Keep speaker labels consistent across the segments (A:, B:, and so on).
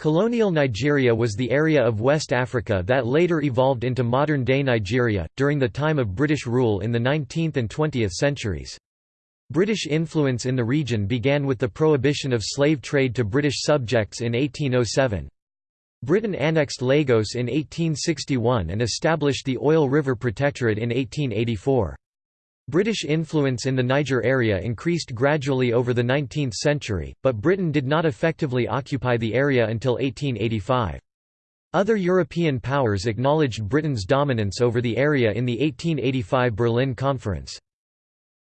A: Colonial Nigeria was the area of West Africa that later evolved into modern-day Nigeria, during the time of British rule in the 19th and 20th centuries. British influence in the region began with the prohibition of slave trade to British subjects in 1807. Britain annexed Lagos in 1861 and established the Oil River Protectorate in 1884. British influence in the Niger area increased gradually over the 19th century, but Britain did not effectively occupy the area until 1885. Other European powers acknowledged Britain's dominance over the area in the 1885 Berlin Conference.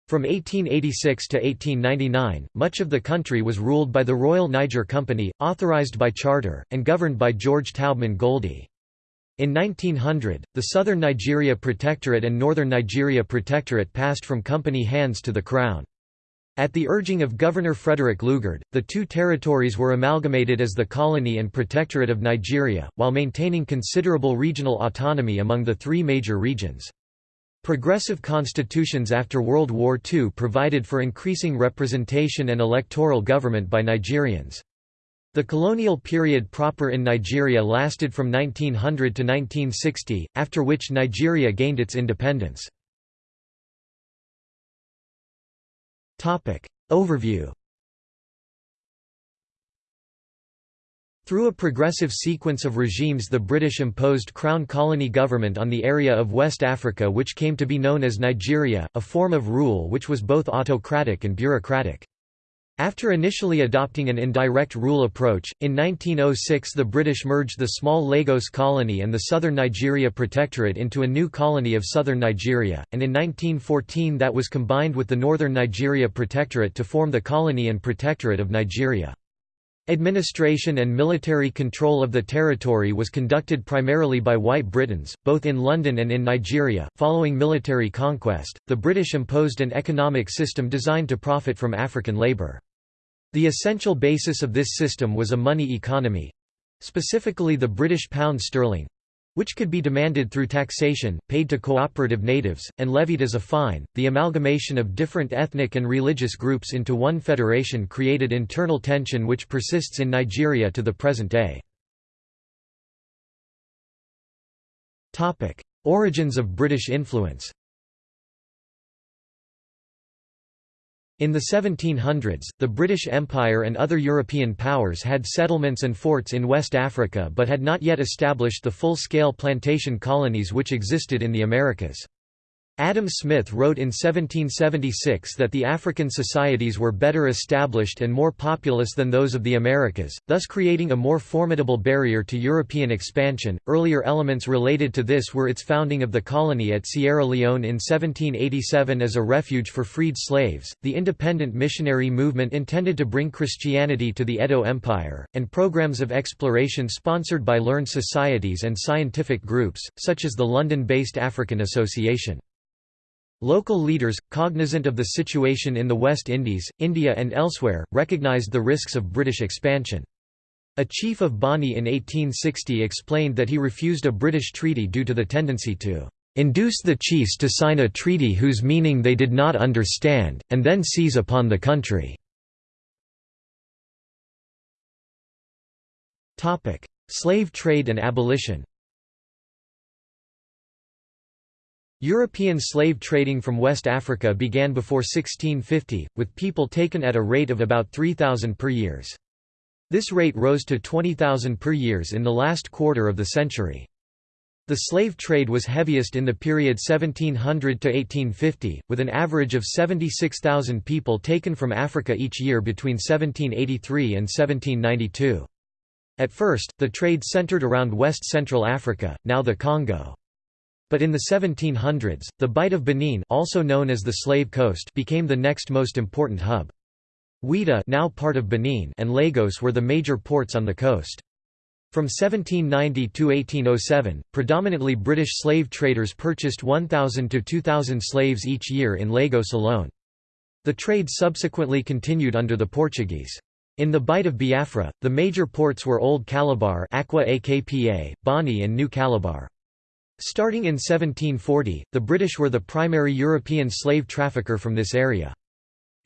A: From 1886 to 1899, much of the country was ruled by the Royal Niger Company, authorised by charter, and governed by George Taubman Goldie. In 1900, the Southern Nigeria Protectorate and Northern Nigeria Protectorate passed from company hands to the Crown. At the urging of Governor Frederick Lugard, the two territories were amalgamated as the Colony and Protectorate of Nigeria, while maintaining considerable regional autonomy among the three major regions. Progressive constitutions after World War II provided for increasing representation and electoral government by Nigerians. The colonial period proper in Nigeria lasted from 1900 to 1960, after which Nigeria gained its independence. Overview Through a progressive sequence of regimes the British imposed Crown colony government on the area of West Africa which came to be known as Nigeria, a form of rule which was both autocratic and bureaucratic. After initially adopting an indirect rule approach, in 1906 the British merged the small Lagos colony and the southern Nigeria Protectorate into a new colony of southern Nigeria, and in 1914 that was combined with the northern Nigeria Protectorate to form the Colony and Protectorate of Nigeria. Administration and military control of the territory was conducted primarily by white Britons, both in London and in Nigeria. Following military conquest, the British imposed an economic system designed to profit from African labour. The essential basis of this system was a money economy specifically the British pound sterling which could be demanded through taxation, paid to cooperative natives, and levied as a fine. The amalgamation of different ethnic and religious groups into one federation created internal tension which persists in Nigeria to the present day. Origins of British influence In the 1700s, the British Empire and other European powers had settlements and forts in West Africa but had not yet established the full-scale plantation colonies which existed in the Americas. Adam Smith wrote in 1776 that the African societies were better established and more populous than those of the Americas, thus creating a more formidable barrier to European expansion. Earlier elements related to this were its founding of the colony at Sierra Leone in 1787 as a refuge for freed slaves, the independent missionary movement intended to bring Christianity to the Edo Empire, and programs of exploration sponsored by learned societies and scientific groups, such as the London-based African Association. Local leaders, cognizant of the situation in the West Indies, India and elsewhere, recognised the risks of British expansion. A chief of Bonny in 1860 explained that he refused a British treaty due to the tendency to "...induce the chiefs to sign a treaty whose meaning they did not understand, and then seize upon the country." Slave trade and abolition European slave trading from West Africa began before 1650, with people taken at a rate of about 3,000 per years. This rate rose to 20,000 per years in the last quarter of the century. The slave trade was heaviest in the period 1700 to 1850, with an average of 76,000 people taken from Africa each year between 1783 and 1792. At first, the trade centered around West Central Africa, now the Congo. But in the 1700s, the Bight of Benin also known as the Slave Coast became the next most important hub. Ouidah now part of Benin and Lagos were the major ports on the coast. From 1790 to 1807, predominantly British slave traders purchased 1,000 to 2,000 slaves each year in Lagos alone. The trade subsequently continued under the Portuguese. In the Bight of Biafra, the major ports were Old Calabar Akwa Akpa, Bonny and New Calabar. Starting in 1740, the British were the primary European slave trafficker from this area.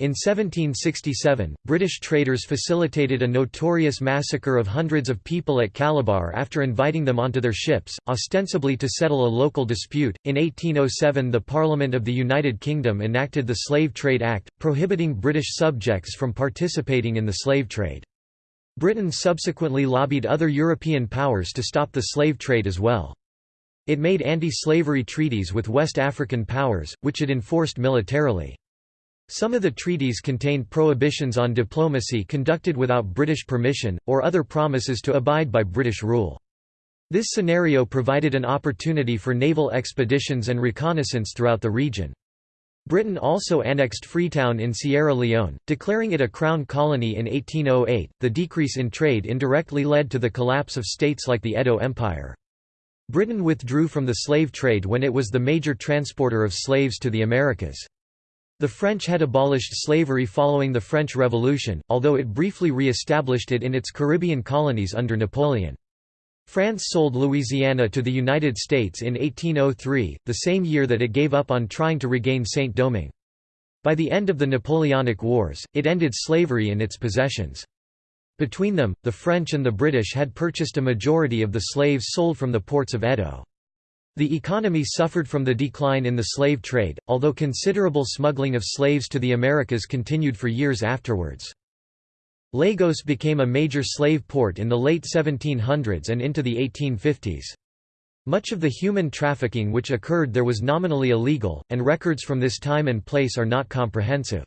A: In 1767, British traders facilitated a notorious massacre of hundreds of people at Calabar after inviting them onto their ships, ostensibly to settle a local dispute. In 1807, the Parliament of the United Kingdom enacted the Slave Trade Act, prohibiting British subjects from participating in the slave trade. Britain subsequently lobbied other European powers to stop the slave trade as well. It made anti-slavery treaties with West African powers, which it enforced militarily. Some of the treaties contained prohibitions on diplomacy conducted without British permission, or other promises to abide by British rule. This scenario provided an opportunity for naval expeditions and reconnaissance throughout the region. Britain also annexed Freetown in Sierra Leone, declaring it a crown colony in 1808. The decrease in trade indirectly led to the collapse of states like the Edo Empire. Britain withdrew from the slave trade when it was the major transporter of slaves to the Americas. The French had abolished slavery following the French Revolution, although it briefly re-established it in its Caribbean colonies under Napoleon. France sold Louisiana to the United States in 1803, the same year that it gave up on trying to regain Saint-Domingue. By the end of the Napoleonic Wars, it ended slavery in its possessions. Between them, the French and the British had purchased a majority of the slaves sold from the ports of Edo. The economy suffered from the decline in the slave trade, although considerable smuggling of slaves to the Americas continued for years afterwards. Lagos became a major slave port in the late 1700s and into the 1850s. Much of the human trafficking which occurred there was nominally illegal, and records from this time and place are not comprehensive.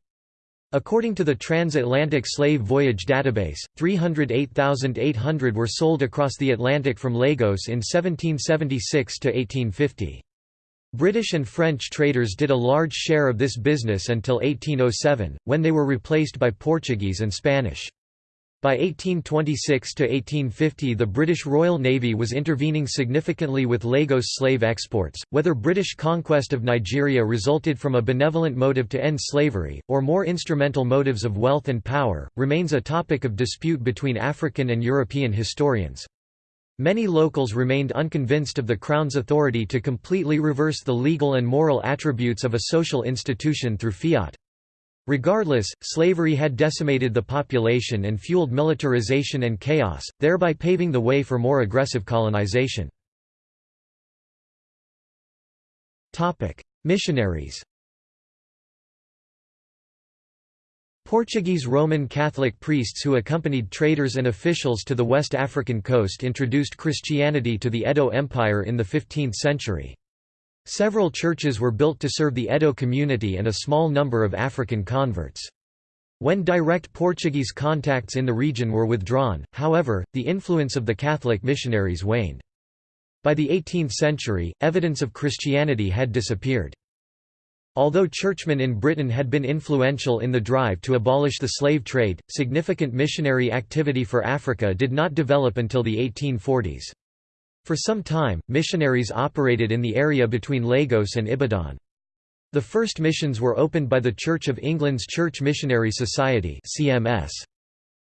A: According to the Transatlantic Slave Voyage Database, 308,800 were sold across the Atlantic from Lagos in 1776 to 1850. British and French traders did a large share of this business until 1807, when they were replaced by Portuguese and Spanish. By 1826–1850 the British Royal Navy was intervening significantly with Lagos slave exports. Whether British conquest of Nigeria resulted from a benevolent motive to end slavery, or more instrumental motives of wealth and power, remains a topic of dispute between African and European historians. Many locals remained unconvinced of the Crown's authority to completely reverse the legal and moral attributes of a social institution through fiat. Regardless, slavery had decimated the population and fueled militarization and chaos, thereby paving the way for more aggressive colonization. Missionaries Portuguese Roman Catholic priests who accompanied traders and officials to the West African coast introduced Christianity to the Edo Empire in the 15th century. Several churches were built to serve the Edo community and a small number of African converts. When direct Portuguese contacts in the region were withdrawn, however, the influence of the Catholic missionaries waned. By the 18th century, evidence of Christianity had disappeared. Although churchmen in Britain had been influential in the drive to abolish the slave trade, significant missionary activity for Africa did not develop until the 1840s. For some time, missionaries operated in the area between Lagos and Ibadan. The first missions were opened by the Church of England's Church Missionary Society CMS.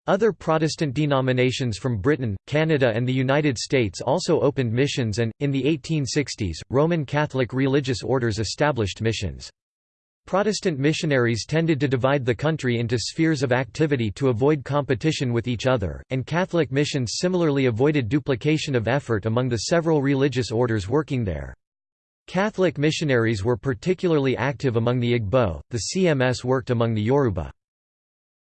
A: Other Protestant denominations from Britain, Canada and the United States also opened missions and, in the 1860s, Roman Catholic religious orders established missions. Protestant missionaries tended to divide the country into spheres of activity to avoid competition with each other, and Catholic missions similarly avoided duplication of effort among the several religious orders working there. Catholic missionaries were particularly active among the Igbo, the CMS worked among the Yoruba.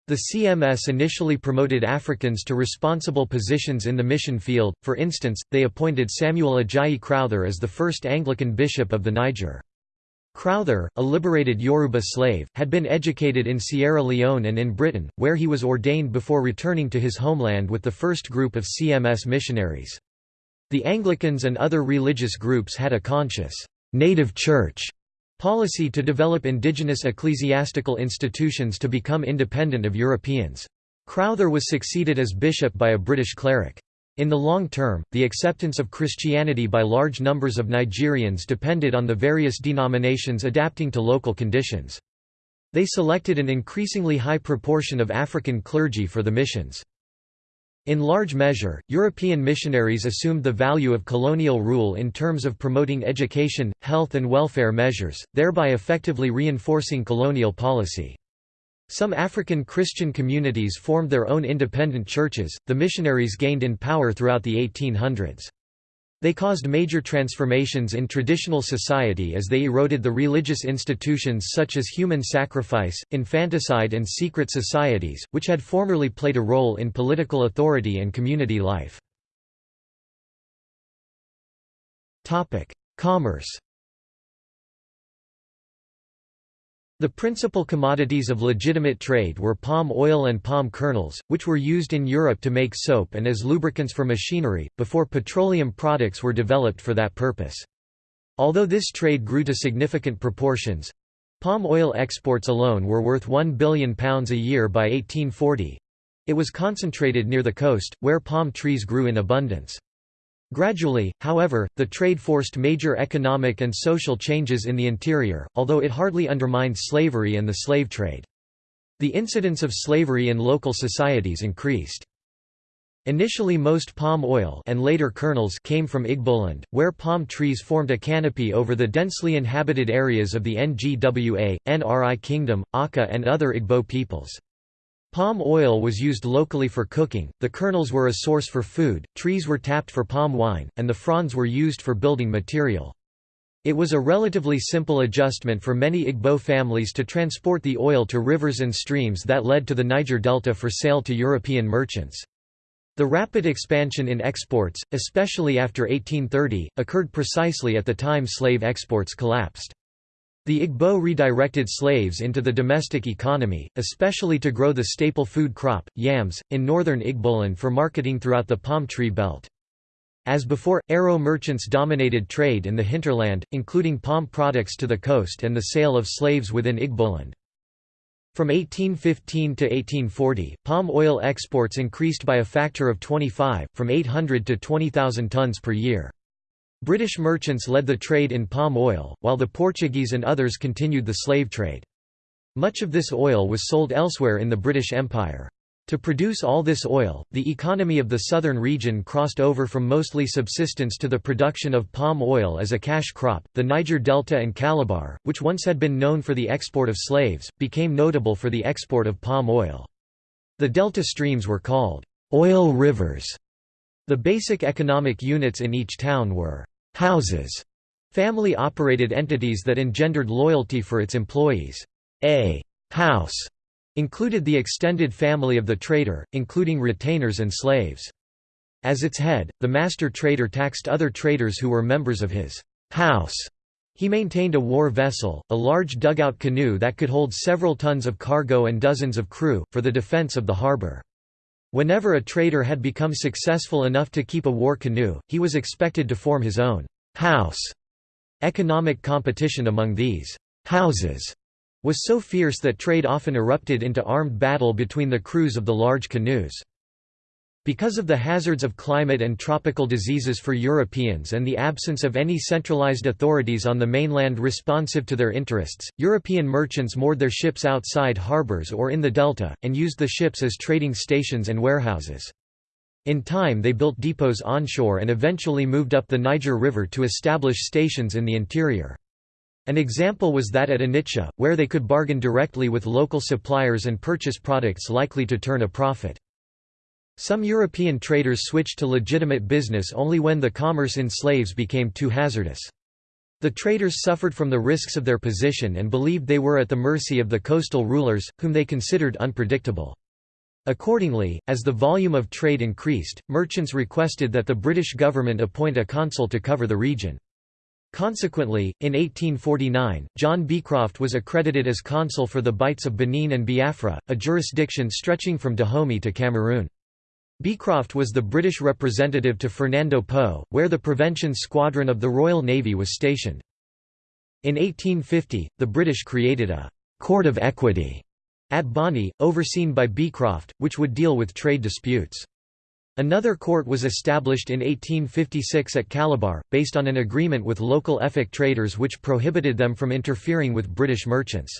A: The CMS initially promoted Africans to responsible positions in the mission field, for instance, they appointed Samuel Ajayi Crowther as the first Anglican bishop of the Niger. Crowther, a liberated Yoruba slave, had been educated in Sierra Leone and in Britain, where he was ordained before returning to his homeland with the first group of CMS missionaries. The Anglicans and other religious groups had a conscious, native church policy to develop indigenous ecclesiastical institutions to become independent of Europeans. Crowther was succeeded as bishop by a British cleric. In the long term, the acceptance of Christianity by large numbers of Nigerians depended on the various denominations adapting to local conditions. They selected an increasingly high proportion of African clergy for the missions. In large measure, European missionaries assumed the value of colonial rule in terms of promoting education, health and welfare measures, thereby effectively reinforcing colonial policy. Some African Christian communities formed their own independent churches. The missionaries gained in power throughout the 1800s. They caused major transformations in traditional society as they eroded the religious institutions such as human sacrifice, infanticide and secret societies, which had formerly played a role in political authority and community life. Commerce The principal commodities of legitimate trade were palm oil and palm kernels, which were used in Europe to make soap and as lubricants for machinery, before petroleum products were developed for that purpose. Although this trade grew to significant proportions—palm oil exports alone were worth £1 billion a year by 1840—it was concentrated near the coast, where palm trees grew in abundance. Gradually, however, the trade forced major economic and social changes in the interior, although it hardly undermined slavery and the slave trade. The incidence of slavery in local societies increased. Initially most palm oil and later kernels came from Igboland, where palm trees formed a canopy over the densely inhabited areas of the Ngwa, Nri Kingdom, Aka and other Igbo peoples. Palm oil was used locally for cooking, the kernels were a source for food, trees were tapped for palm wine, and the fronds were used for building material. It was a relatively simple adjustment for many Igbo families to transport the oil to rivers and streams that led to the Niger Delta for sale to European merchants. The rapid expansion in exports, especially after 1830, occurred precisely at the time slave exports collapsed. The Igbo redirected slaves into the domestic economy, especially to grow the staple food crop, yams, in northern Igboland for marketing throughout the palm tree belt. As before, Aro merchants dominated trade in the hinterland, including palm products to the coast and the sale of slaves within Igboland. From 1815 to 1840, palm oil exports increased by a factor of 25, from 800 to 20,000 tons per year. British merchants led the trade in palm oil, while the Portuguese and others continued the slave trade. Much of this oil was sold elsewhere in the British Empire. To produce all this oil, the economy of the southern region crossed over from mostly subsistence to the production of palm oil as a cash crop. The Niger Delta and Calabar, which once had been known for the export of slaves, became notable for the export of palm oil. The delta streams were called oil rivers. The basic economic units in each town were houses, family-operated entities that engendered loyalty for its employees. A house included the extended family of the trader, including retainers and slaves. As its head, the master trader taxed other traders who were members of his house. He maintained a war vessel, a large dugout canoe that could hold several tons of cargo and dozens of crew, for the defense of the harbor. Whenever a trader had become successful enough to keep a war canoe, he was expected to form his own house. Economic competition among these houses was so fierce that trade often erupted into armed battle between the crews of the large canoes. Because of the hazards of climate and tropical diseases for Europeans and the absence of any centralized authorities on the mainland responsive to their interests, European merchants moored their ships outside harbors or in the delta, and used the ships as trading stations and warehouses. In time they built depots onshore and eventually moved up the Niger River to establish stations in the interior. An example was that at Onitsha, where they could bargain directly with local suppliers and purchase products likely to turn a profit. Some European traders switched to legitimate business only when the commerce in slaves became too hazardous. The traders suffered from the risks of their position and believed they were at the mercy of the coastal rulers, whom they considered unpredictable. Accordingly, as the volume of trade increased, merchants requested that the British government appoint a consul to cover the region. Consequently, in 1849, John Beecroft was accredited as consul for the Bights of Benin and Biafra, a jurisdiction stretching from Dahomey to Cameroon. Beecroft was the British representative to Fernando Po, where the Prevention Squadron of the Royal Navy was stationed. In 1850, the British created a «court of equity» at Bonny, overseen by Beecroft, which would deal with trade disputes. Another court was established in 1856 at Calabar, based on an agreement with local Efik traders which prohibited them from interfering with British merchants.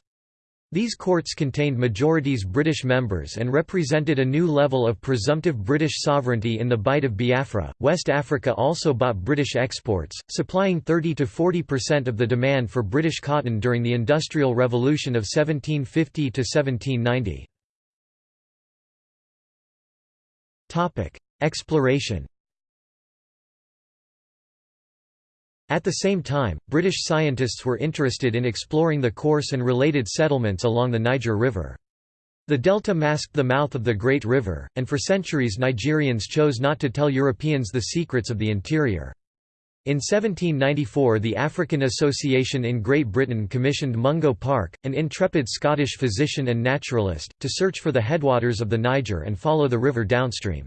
A: These courts contained majorities British members and represented a new level of presumptive British sovereignty in the Bight of Biafra. West Africa also bought British exports, supplying 30 to 40% of the demand for British cotton during the Industrial Revolution of 1750 to 1790. Topic: Exploration At the same time, British scientists were interested in exploring the course and related settlements along the Niger River. The delta masked the mouth of the Great River, and for centuries Nigerians chose not to tell Europeans the secrets of the interior. In 1794 the African Association in Great Britain commissioned Mungo Park, an intrepid Scottish physician and naturalist, to search for the headwaters of the Niger and follow the river downstream.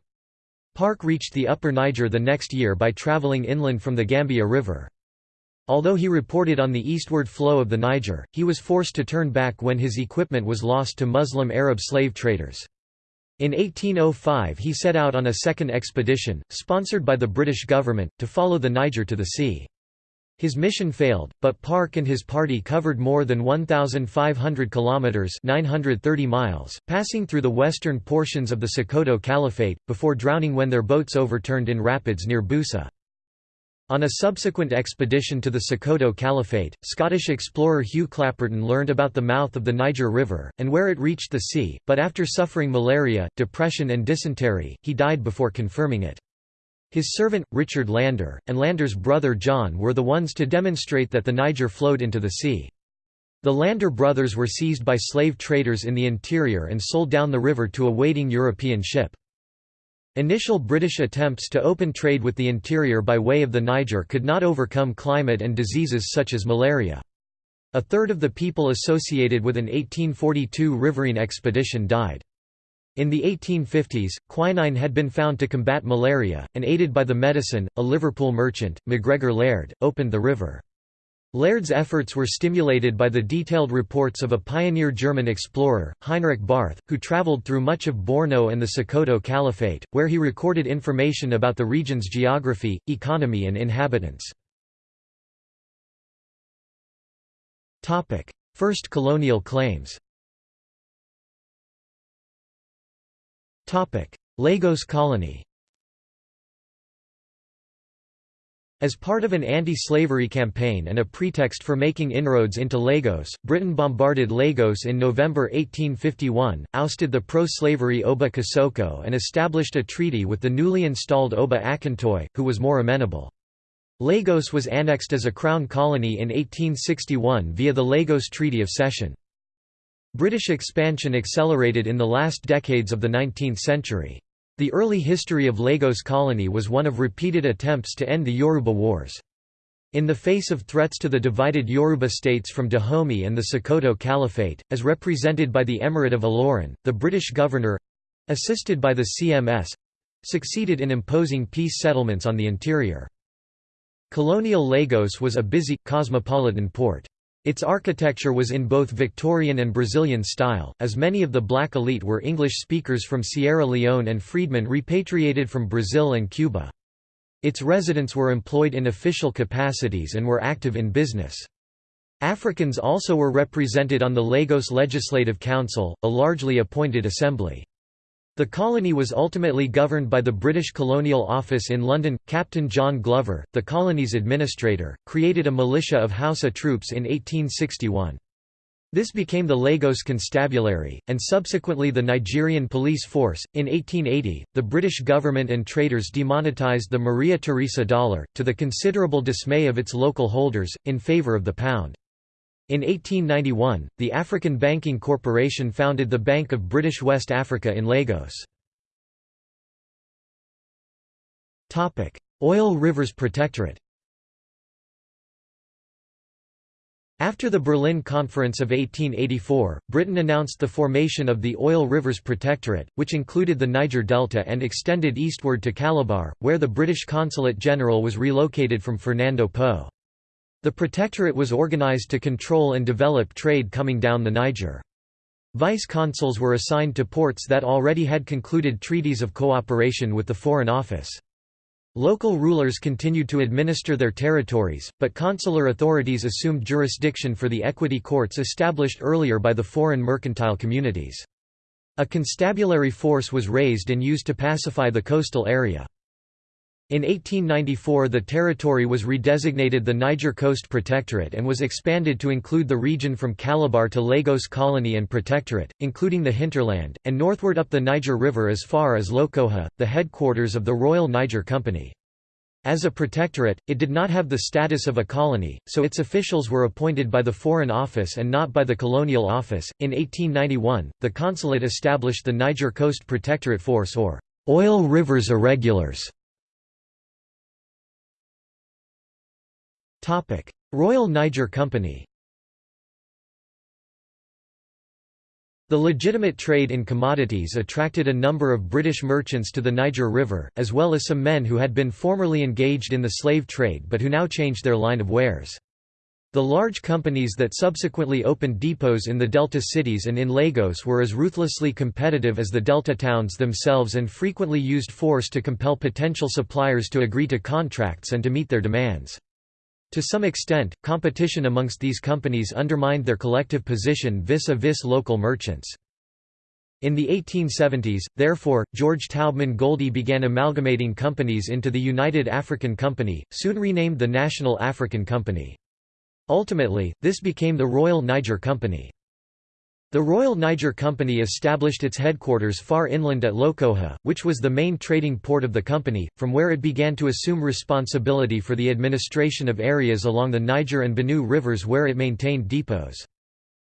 A: Park reached the upper Niger the next year by travelling inland from the Gambia River. Although he reported on the eastward flow of the Niger, he was forced to turn back when his equipment was lost to Muslim Arab slave traders. In 1805 he set out on a second expedition, sponsored by the British government, to follow the Niger to the sea. His mission failed, but Park and his party covered more than 1,500 kilometers (930 miles), passing through the western portions of the Sokoto Caliphate before drowning when their boats overturned in rapids near Busa. On a subsequent expedition to the Sokoto Caliphate, Scottish explorer Hugh Clapperton learned about the mouth of the Niger River, and where it reached the sea, but after suffering malaria, depression and dysentery, he died before confirming it. His servant, Richard Lander, and Lander's brother John were the ones to demonstrate that the Niger flowed into the sea. The Lander brothers were seized by slave traders in the interior and sold down the river to a waiting European ship. Initial British attempts to open trade with the interior by way of the Niger could not overcome climate and diseases such as malaria. A third of the people associated with an 1842 riverine expedition died. In the 1850s, quinine had been found to combat malaria, and aided by the medicine, a Liverpool merchant, MacGregor Laird, opened the river. Laird's efforts were stimulated by the detailed reports of a pioneer German explorer, Heinrich Barth, who travelled through much of Borno and the Sokoto Caliphate, where he recorded information about the region's geography, economy and inhabitants. First colonial claims Lagos colony As part of an anti-slavery campaign and a pretext for making inroads into Lagos, Britain bombarded Lagos in November 1851, ousted the pro-slavery Oba Kosoko and established a treaty with the newly installed Oba Akintoye, who was more amenable. Lagos was annexed as a crown colony in 1861 via the Lagos Treaty of Cession. British expansion accelerated in the last decades of the 19th century. The early history of Lagos colony was one of repeated attempts to end the Yoruba Wars. In the face of threats to the divided Yoruba states from Dahomey and the Sokoto Caliphate, as represented by the Emirate of Ilorin, the British governor—assisted by the CMS—succeeded in imposing peace settlements on the interior. Colonial Lagos was a busy, cosmopolitan port. Its architecture was in both Victorian and Brazilian style, as many of the black elite were English speakers from Sierra Leone and freedmen repatriated from Brazil and Cuba. Its residents were employed in official capacities and were active in business. Africans also were represented on the Lagos Legislative Council, a largely appointed assembly. The colony was ultimately governed by the British Colonial Office in London. Captain John Glover, the colony's administrator, created a militia of Hausa troops in 1861. This became the Lagos Constabulary, and subsequently the Nigerian police force. In 1880, the British government and traders demonetized the Maria Theresa dollar, to the considerable dismay of its local holders, in favor of the pound. In 1891, the African Banking Corporation founded the Bank of British West Africa in Lagos. Oil Rivers Protectorate After the Berlin Conference of 1884, Britain announced the formation of the Oil Rivers Protectorate, which included the Niger Delta and extended eastward to Calabar, where the British Consulate General was relocated from Fernando Po. The Protectorate was organized to control and develop trade coming down the Niger. Vice-consuls were assigned to ports that already had concluded treaties of cooperation with the Foreign Office. Local rulers continued to administer their territories, but consular authorities assumed jurisdiction for the equity courts established earlier by the foreign mercantile communities. A constabulary force was raised and used to pacify the coastal area. In 1894 the territory was redesignated the Niger Coast Protectorate and was expanded to include the region from Calabar to Lagos Colony and Protectorate, including the hinterland, and northward up the Niger River as far as Lokoja, the headquarters of the Royal Niger Company. As a protectorate, it did not have the status of a colony, so its officials were appointed by the Foreign Office and not by the Colonial Office. In 1891, the consulate established the Niger Coast Protectorate Force or Oil Rivers Irregulars. Royal Niger Company The legitimate trade in commodities attracted a number of British merchants to the Niger River, as well as some men who had been formerly engaged in the slave trade but who now changed their line of wares. The large companies that subsequently opened depots in the Delta cities and in Lagos were as ruthlessly competitive as the Delta towns themselves and frequently used force to compel potential suppliers to agree to contracts and to meet their demands. To some extent, competition amongst these companies undermined their collective position vis-a-vis -vis local merchants. In the 1870s, therefore, George Taubman Goldie began amalgamating companies into the United African Company, soon renamed the National African Company. Ultimately, this became the Royal Niger Company. The Royal Niger Company established its headquarters far inland at Lokoja, which was the main trading port of the company, from where it began to assume responsibility for the administration of areas along the Niger and Benue rivers where it maintained depots.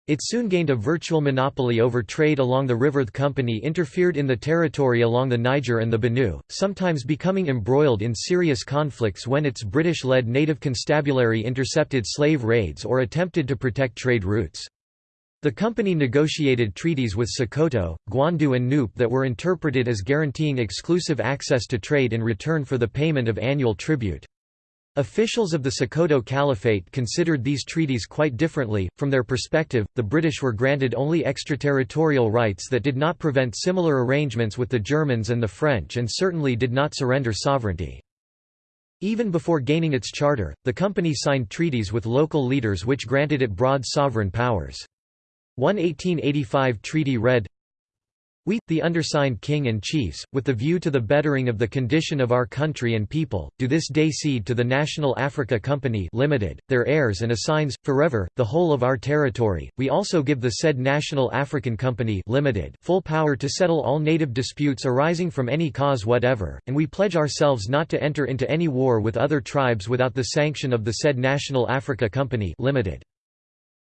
A: It soon gained a virtual monopoly over trade along the river. The company interfered in the territory along the Niger and the Benue, sometimes becoming embroiled in serious conflicts when its British-led native constabulary intercepted slave raids or attempted to protect trade routes. The company negotiated treaties with Sokoto, Gwandu and Nupe that were interpreted as guaranteeing exclusive access to trade in return for the payment of annual tribute. Officials of the Sokoto Caliphate considered these treaties quite differently. From their perspective, the British were granted only extraterritorial rights that did not prevent similar arrangements with the Germans and the French and certainly did not surrender sovereignty. Even before gaining its charter, the company signed treaties with local leaders which granted it broad sovereign powers. One 1885 treaty read, we, the undersigned king and chiefs, with the view to the bettering of the condition of our country and people, do this day cede to the National Africa Company Limited, their heirs and assigns, forever, the whole of our territory. We also give the said National African Company Limited full power to settle all native disputes arising from any cause whatever, and we pledge ourselves not to enter into any war with other tribes without the sanction of the said National Africa Company Limited.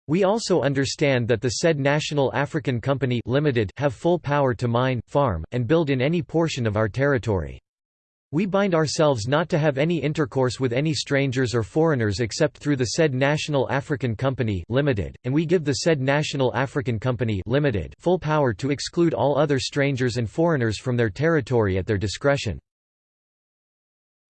A: We also understand that the said National African Company Limited have full power to mine, farm, and build in any portion of our territory. We bind ourselves not to have any intercourse with any strangers or foreigners except through the said National African Company Limited, and we give the said National African Company Limited full power to exclude all other strangers and foreigners from their territory at their discretion.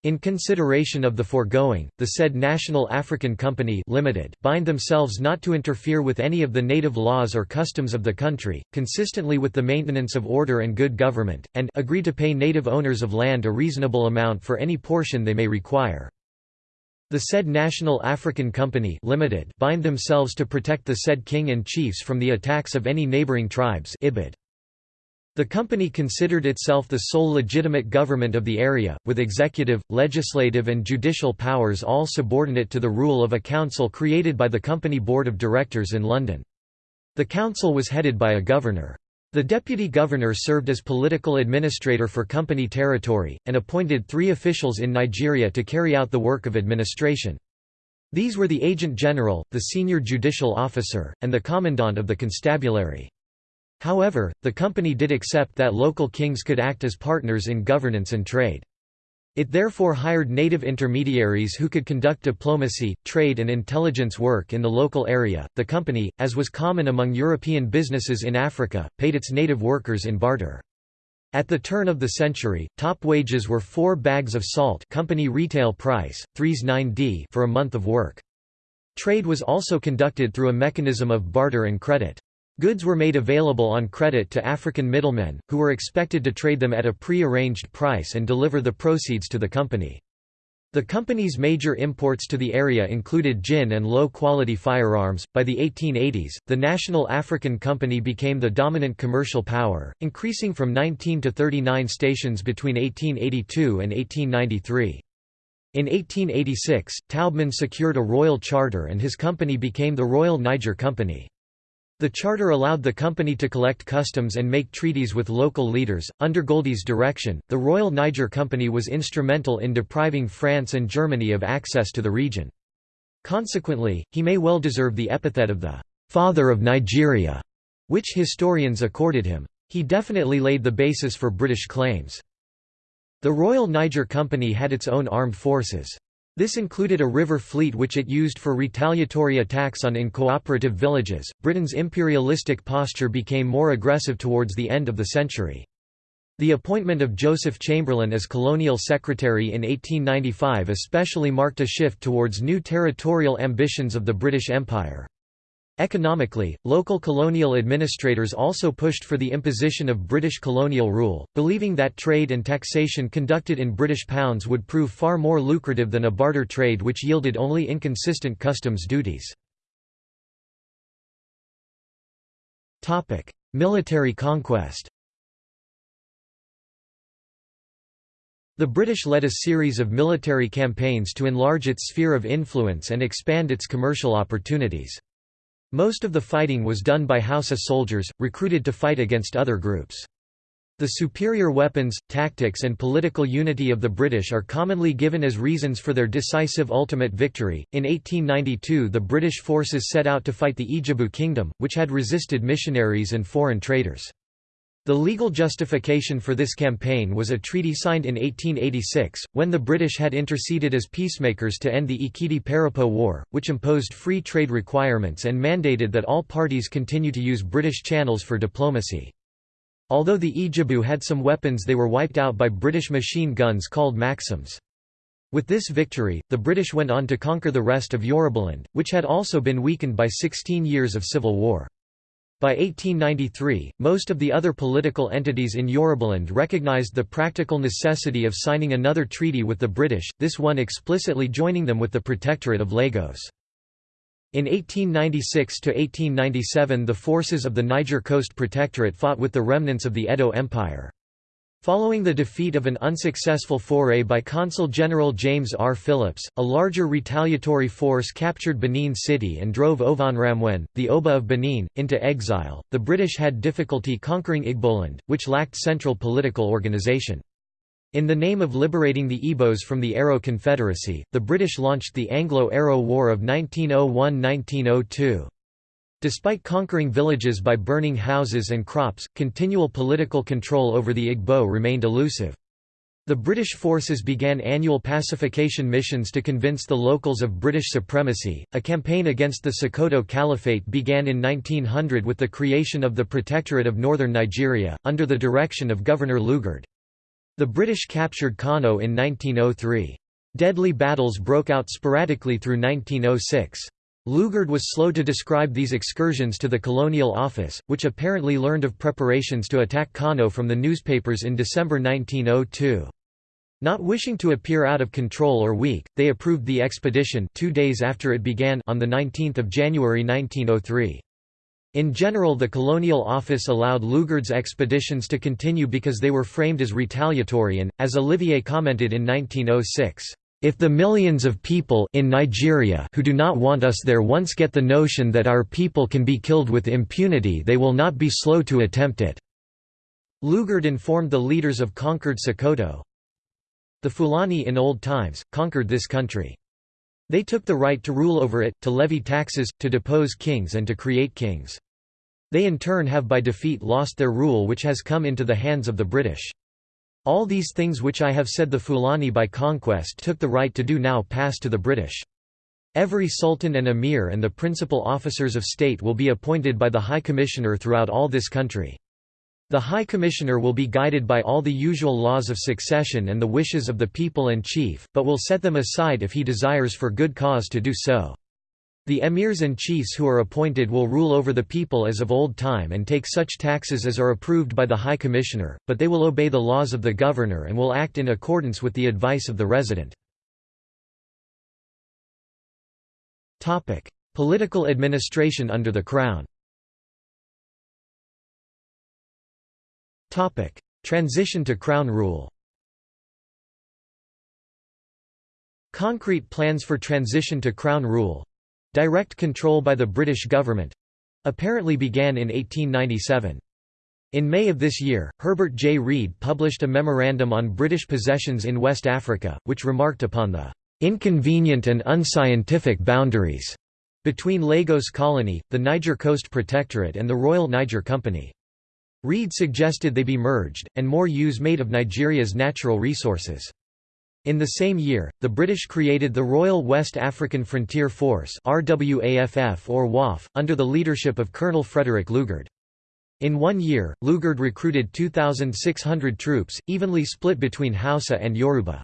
A: In consideration of the foregoing, the said National African Company Limited bind themselves not to interfere with any of the native laws or customs of the country, consistently with the maintenance of order and good government, and agree to pay native owners of land a reasonable amount for any portion they may require. The said National African Company Limited bind themselves to protect the said king and chiefs from the attacks of any neighboring tribes Ibid. The company considered itself the sole legitimate government of the area, with executive, legislative and judicial powers all subordinate to the rule of a council created by the company board of directors in London. The council was headed by a governor. The deputy governor served as political administrator for company territory, and appointed three officials in Nigeria to carry out the work of administration. These were the agent general, the senior judicial officer, and the commandant of the constabulary. However, the company did accept that local kings could act as partners in governance and trade. It therefore hired native intermediaries who could conduct diplomacy, trade, and intelligence work in the local area. The company, as was common among European businesses in Africa, paid its native workers in barter. At the turn of the century, top wages were 4 bags of salt company retail price, 3s 9d for a month of work. Trade was also conducted through a mechanism of barter and credit. Goods were made available on credit to African middlemen, who were expected to trade them at a pre-arranged price and deliver the proceeds to the company. The company's major imports to the area included gin and low-quality firearms. By the 1880s, the National African Company became the dominant commercial power, increasing from 19 to 39 stations between 1882 and 1893. In 1886, Taubman secured a royal charter and his company became the Royal Niger Company. The charter allowed the company to collect customs and make treaties with local leaders. Under Goldie's direction, the Royal Niger Company was instrumental in depriving France and Germany of access to the region. Consequently, he may well deserve the epithet of the father of Nigeria, which historians accorded him. He definitely laid the basis for British claims. The Royal Niger Company had its own armed forces. This included a river fleet which it used for retaliatory attacks on incooperative villages. Britain's imperialistic posture became more aggressive towards the end of the century. The appointment of Joseph Chamberlain as colonial secretary in 1895 especially marked a shift towards new territorial ambitions of the British Empire. Economically, local colonial administrators also pushed for the imposition of British colonial rule, believing that trade and taxation conducted in British pounds would prove far more lucrative than a barter trade which yielded only inconsistent customs duties. Military conquest The British led a series of military campaigns to enlarge its sphere of influence and expand its commercial opportunities. Most of the fighting was done by Hausa soldiers, recruited to fight against other groups. The superior weapons, tactics and political unity of the British are commonly given as reasons for their decisive ultimate victory. In 1892 the British forces set out to fight the Ijebu kingdom, which had resisted missionaries and foreign traders. The legal justification for this campaign was a treaty signed in 1886, when the British had interceded as peacemakers to end the Ekiti-Parapo War, which imposed free trade requirements and mandated that all parties continue to use British channels for diplomacy. Although the Ijebu had some weapons they were wiped out by British machine guns called Maxims. With this victory, the British went on to conquer the rest of Yorubaland, which had also been weakened by 16 years of civil war. By 1893, most of the other political entities in Yorubaland recognized the practical necessity of signing another treaty with the British, this one explicitly joining them with the Protectorate of Lagos. In 1896–1897 the forces of the Niger Coast Protectorate fought with the remnants of the Edo Empire. Following the defeat of an unsuccessful foray by Consul General James R. Phillips, a larger retaliatory force captured Benin City and drove Ovonramwen, the Oba of Benin, into exile. The British had difficulty conquering Igboland, which lacked central political organization. In the name of liberating the Igbos from the Aro Confederacy, the British launched the Anglo-Aro War of 1901–1902. Despite conquering villages by burning houses and crops, continual political control over the Igbo remained elusive. The British forces began annual pacification missions to convince the locals of British supremacy. A campaign against the Sokoto Caliphate began in 1900 with the creation of the Protectorate of Northern Nigeria, under the direction of Governor Lugard. The British captured Kano in 1903. Deadly battles broke out sporadically through 1906. Lugard was slow to describe these excursions to the Colonial Office, which apparently learned of preparations to attack Kano from the newspapers in December 1902. Not wishing to appear out of control or weak, they approved the expedition two days after it began on 19 January 1903. In general the Colonial Office allowed Lugard's expeditions to continue because they were framed as retaliatory and, as Olivier commented in 1906, if the millions of people in Nigeria who do not want us there once get the notion that our people can be killed with impunity they will not be slow to attempt it." Lugard informed the leaders of conquered Sokoto, The Fulani in old times, conquered this country. They took the right to rule over it, to levy taxes, to depose kings and to create kings. They in turn have by defeat lost their rule which has come into the hands of the British. All these things which I have said the Fulani by conquest took the right to do now pass to the British. Every sultan and emir and the principal officers of state will be appointed by the High Commissioner throughout all this country. The High Commissioner will be guided by all the usual laws of succession and the wishes of the people and chief, but will set them aside if he desires for good cause to do so. The emirs and chiefs who are appointed will rule over the people as of old time and take such taxes as are approved by the High Commissioner, but they will obey the laws of the governor and will act in accordance with the advice of the resident. Political administration under the Crown Transition to Crown rule Concrete plans for transition to Crown rule direct control by the British government apparently began in 1897. In May of this year, Herbert J. Read published a memorandum on British possessions in West Africa, which remarked upon the inconvenient and unscientific boundaries between Lagos Colony, the Niger Coast Protectorate and the Royal Niger Company. Read suggested they be merged, and more use made of Nigeria's natural resources. In the same year, the British created the Royal West African Frontier Force RWAFF or WAF, under the leadership of Colonel Frederick Lugard. In one year, Lugard recruited 2,600 troops, evenly split between Hausa and Yoruba.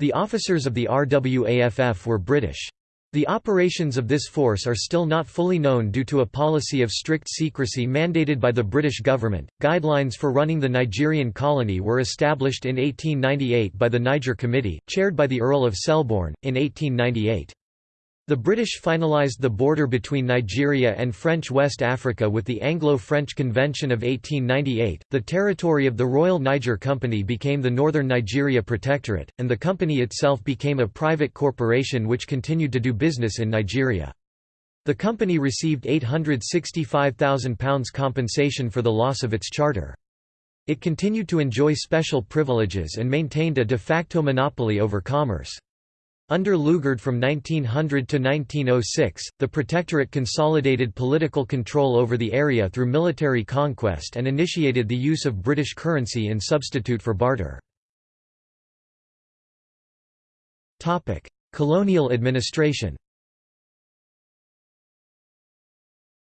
A: The officers of the RWAFF were British. The operations of this force are still not fully known due to a policy of strict secrecy mandated by the British government. Guidelines for running the Nigerian colony were established in 1898 by the Niger Committee, chaired by the Earl of Selborne, in 1898. The British finalised the border between Nigeria and French West Africa with the Anglo-French Convention of 1898. The territory of the Royal Niger Company became the Northern Nigeria Protectorate, and the company itself became a private corporation which continued to do business in Nigeria. The company received £865,000 compensation for the loss of its charter. It continued to enjoy special privileges and maintained a de facto monopoly over commerce. Under Lugard from 1900 to 1906, the Protectorate consolidated political control over the area through military conquest and initiated the use of British currency in substitute for barter. Colonial administration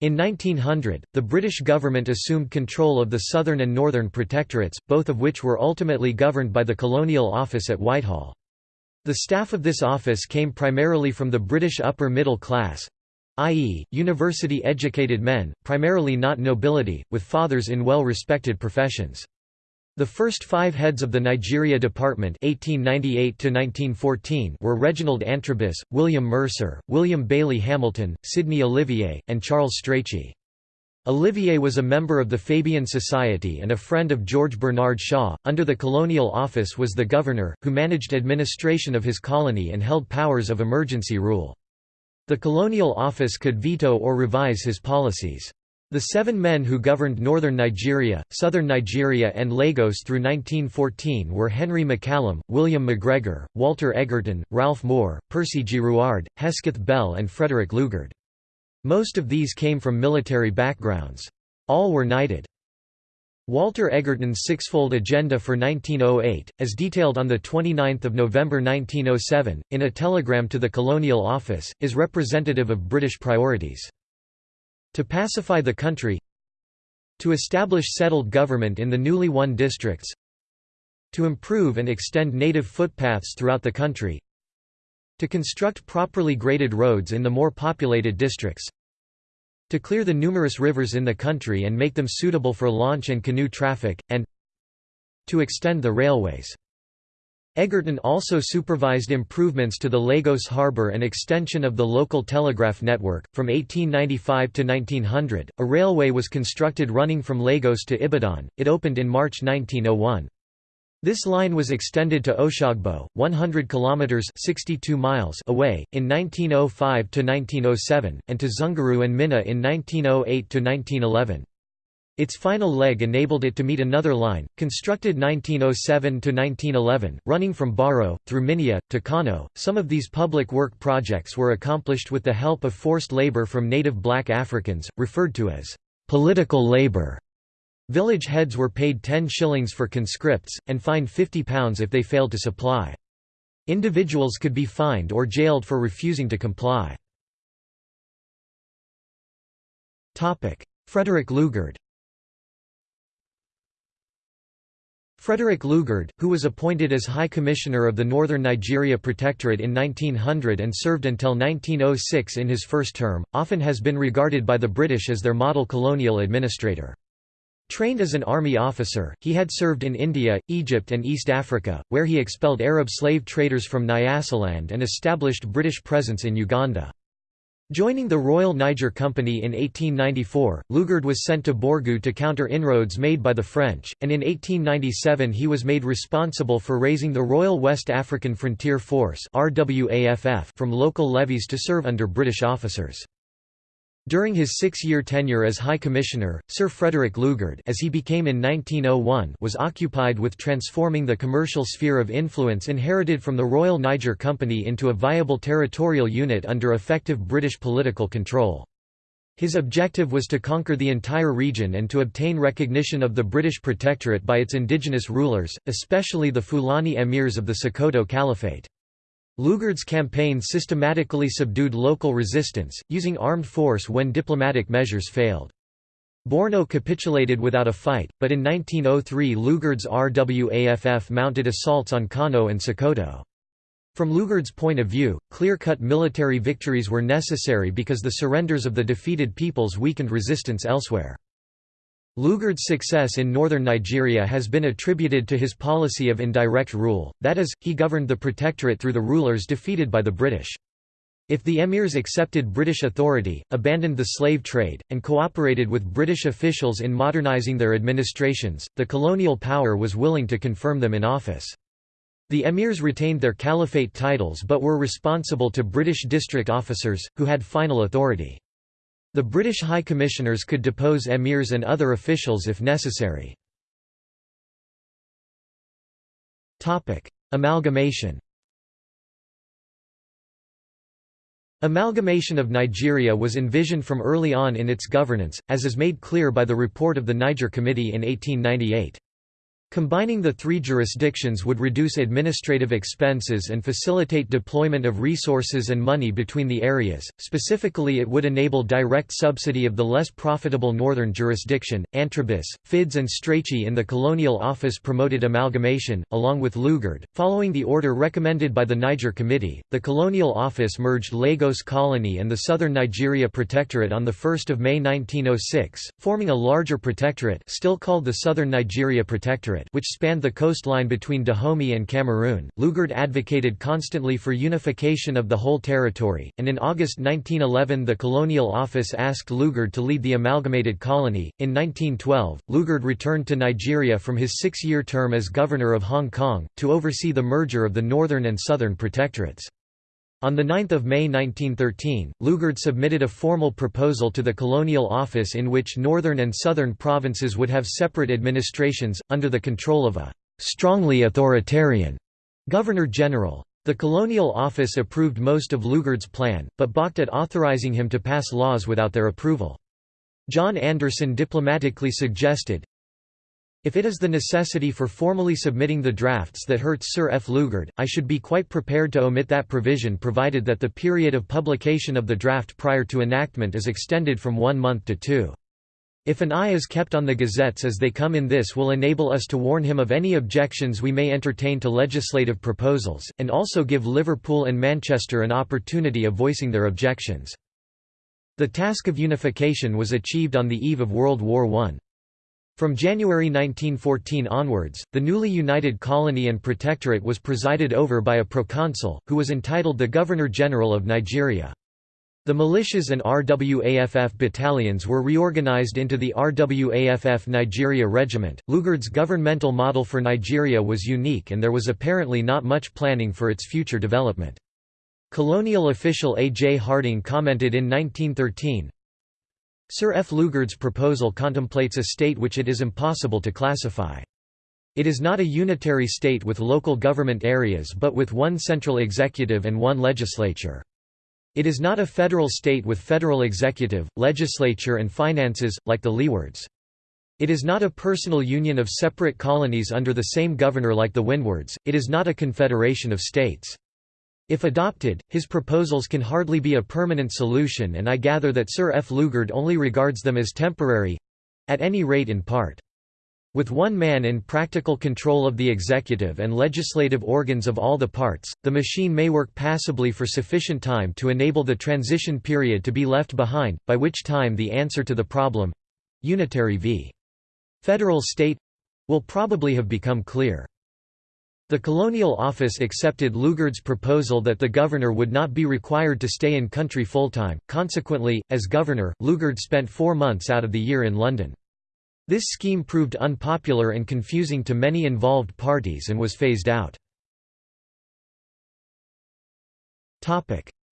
A: In 1900, the British government assumed control of the southern and northern protectorates, both of which were ultimately governed by the Colonial Office at Whitehall. The staff of this office came primarily from the British upper middle class i.e., university-educated men, primarily not nobility, with fathers in well-respected professions. The first five heads of the Nigeria Department 1898 were Reginald Antrobus, William Mercer, William Bailey Hamilton, Sidney Olivier, and Charles Strachey. Olivier was a member of the Fabian Society and a friend of George Bernard Shaw. Under the colonial office was the governor, who managed administration of his colony and held powers of emergency rule. The colonial office could veto or revise his policies. The seven men who governed northern Nigeria, southern Nigeria and Lagos through 1914 were Henry McCallum, William McGregor, Walter Egerton, Ralph Moore, Percy Girouard, Hesketh Bell and Frederick Lugard. Most of these came from military backgrounds. All were knighted. Walter Egerton's sixfold agenda for 1908, as detailed on 29 November 1907, in a telegram to the Colonial Office, is representative of British priorities. To pacify the country To establish settled government in the newly won districts To improve and extend native footpaths throughout the country to construct properly graded roads in the more populated districts. To clear the numerous rivers in the country and make them suitable for launch and canoe traffic, and to extend the railways. Egerton also supervised improvements to the Lagos harbour and extension of the local telegraph network. From 1895 to 1900, a railway was constructed running from Lagos to Ibadan. It opened in March 1901. This line was extended to Oshogbo, 100 kilometers (62 miles) away in 1905 to 1907, and to Zungeru and Minna in 1908 to 1911. Its final leg enabled it to meet another line, constructed 1907 to 1911, running from Baro through Minna to Kano. Some of these public work projects were accomplished with the help of forced labor from native black Africans, referred to as political labor. Village heads were paid 10 shillings for conscripts, and fined £50 if they failed to supply. Individuals could be fined or jailed for refusing to comply. Frederick Lugard Frederick Lugard, who was appointed as High Commissioner of the Northern Nigeria Protectorate in 1900 and served until 1906 in his first term, often has been regarded by the British as their model colonial administrator. Trained as an army officer, he had served in India, Egypt and East Africa, where he expelled Arab slave traders from Nyasaland and established British presence in Uganda. Joining the Royal Niger Company in 1894, Lugard was sent to Borgu to counter inroads made by the French, and in 1897 he was made responsible for raising the Royal West African Frontier Force from local levies to serve under British officers. During his six-year tenure as High Commissioner, Sir Frederick Lugard as he became in 1901 was occupied with transforming the commercial sphere of influence inherited from the Royal Niger Company into a viable territorial unit under effective British political control. His objective was to conquer the entire region and to obtain recognition of the British Protectorate by its indigenous rulers, especially the Fulani emirs of the Sokoto Caliphate. Lugard's campaign systematically subdued local resistance, using armed force when diplomatic measures failed. Borno capitulated without a fight, but in 1903 Lugard's RWAFF mounted assaults on Kano and Sokoto. From Lugard's point of view, clear-cut military victories were necessary because the surrenders of the defeated peoples weakened resistance elsewhere. Lugard's success in northern Nigeria has been attributed to his policy of indirect rule, that is, he governed the protectorate through the rulers defeated by the British. If the emirs accepted British authority, abandoned the slave trade, and cooperated with British officials in modernising their administrations, the colonial power was willing to confirm them in office. The emirs retained their caliphate titles but were responsible to British district officers, who had final authority. The British High Commissioners could depose emirs and other officials if necessary. Amalgamation Amalgamation of Nigeria was envisioned from early on in its governance, as is made clear by the report of the Niger Committee in 1898. Combining the three jurisdictions would reduce administrative expenses and facilitate deployment of resources and money between the areas. Specifically, it would enable direct subsidy of the less profitable northern jurisdiction. Antrobus, Fiddes, and Strachey in the Colonial Office promoted amalgamation, along with Lugard. Following the order recommended by the Niger Committee, the Colonial Office merged Lagos Colony and the Southern Nigeria Protectorate on 1 May 1906, forming a larger protectorate still called the Southern Nigeria Protectorate which spanned the coastline between Dahomey and Cameroon. Lugard advocated constantly for unification of the whole territory, and in August 1911 the Colonial Office asked Lugard to lead the amalgamated colony. In 1912, Lugard returned to Nigeria from his six-year term as governor of Hong Kong, to oversee the merger of the northern and southern protectorates. On 9 May 1913, Lugard submitted a formal proposal to the Colonial Office in which northern and southern provinces would have separate administrations, under the control of a «strongly authoritarian» Governor-General. The Colonial Office approved most of Lugard's plan, but balked at authorizing him to pass laws without their approval. John Anderson diplomatically suggested, if it is the necessity for formally submitting the drafts that hurts Sir F. Lugard, I should be quite prepared to omit that provision provided that the period of publication of the draft prior to enactment is extended from one month to two. If an eye is kept on the gazettes as they come in this will enable us to warn him of any objections we may entertain to legislative proposals, and also give Liverpool and Manchester an opportunity of voicing their objections. The task of unification was achieved on the eve of World War I. From January 1914 onwards, the newly united colony and protectorate was presided over by a proconsul, who was entitled the Governor-General of Nigeria. The militias and RWAFF battalions were reorganized into the RWAFF Nigeria Regiment. Lugard's governmental model for Nigeria was unique and there was apparently not much planning for its future development. Colonial official A. J. Harding commented in 1913, Sir F. Lugard's proposal contemplates a state which it is impossible to classify. It is not a unitary state with local government areas but with one central executive and one legislature. It is not a federal state with federal executive, legislature and finances, like the Leewards. It is not a personal union of separate colonies under the same governor like the Windwards, it is not a confederation of states. If adopted, his proposals can hardly be a permanent solution and I gather that Sir F. Lugard only regards them as temporary—at any rate in part. With one man in practical control of the executive and legislative organs of all the parts, the machine may work passably for sufficient time to enable the transition period to be left behind, by which time the answer to the problem—unitary v. federal state—will probably have become clear. The Colonial Office accepted Lugard's proposal that the governor would not be required to stay in country full-time, consequently, as governor, Lugard spent four months out of the year in London. This scheme proved unpopular and confusing to many involved parties and was phased out.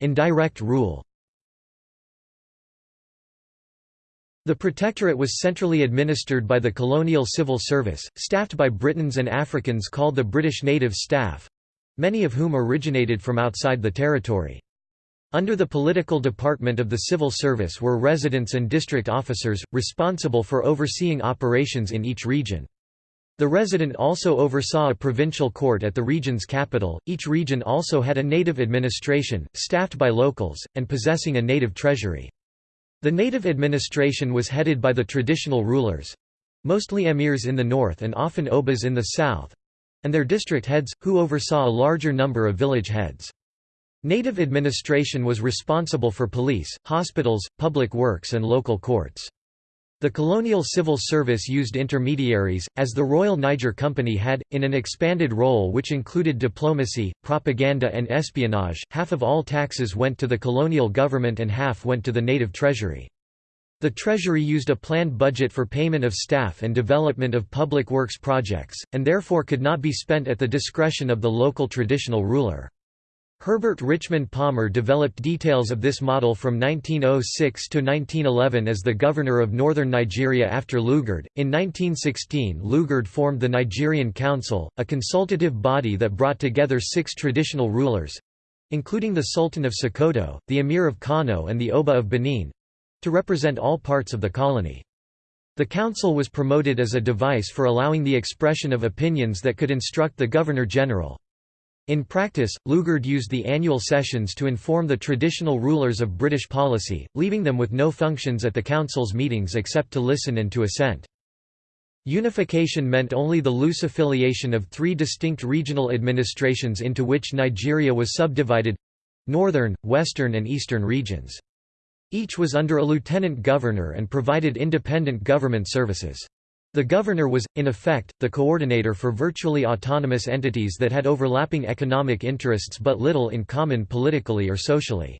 A: Indirect rule The Protectorate was centrally administered by the Colonial Civil Service, staffed by Britons and Africans called the British Native Staff—many of whom originated from outside the territory. Under the political department of the civil service were residents and district officers, responsible for overseeing operations in each region. The resident also oversaw a provincial court at the region's capital. Each region also had a native administration, staffed by locals, and possessing a native treasury. The native administration was headed by the traditional rulers mostly emirs in the north and often obas in the south and their district heads, who oversaw a larger number of village heads. Native administration was responsible for police, hospitals, public works and local courts. The colonial civil service used intermediaries, as the Royal Niger Company had, in an expanded role which included diplomacy, propaganda and espionage half of all taxes went to the colonial government and half went to the native treasury. The Treasury used a planned budget for payment of staff and development of public works projects, and therefore could not be spent at the discretion of the local traditional ruler. Herbert Richmond Palmer developed details of this model from 1906 to 1911 as the governor of northern Nigeria after Lugard. In 1916, Lugard formed the Nigerian Council, a consultative body that brought together six traditional rulers including the Sultan of Sokoto, the Emir of Kano, and the Oba of Benin to represent all parts of the colony. The council was promoted as a device for allowing the expression of opinions that could instruct the Governor-General. In practice, Lugard used the annual sessions to inform the traditional rulers of British policy, leaving them with no functions at the council's meetings except to listen and to assent. Unification meant only the loose affiliation of three distinct regional administrations into which Nigeria was subdivided—northern, western and eastern regions. Each was under a lieutenant governor and provided independent government services. The governor was, in effect, the coordinator for virtually autonomous entities that had overlapping economic interests but little in common politically or socially.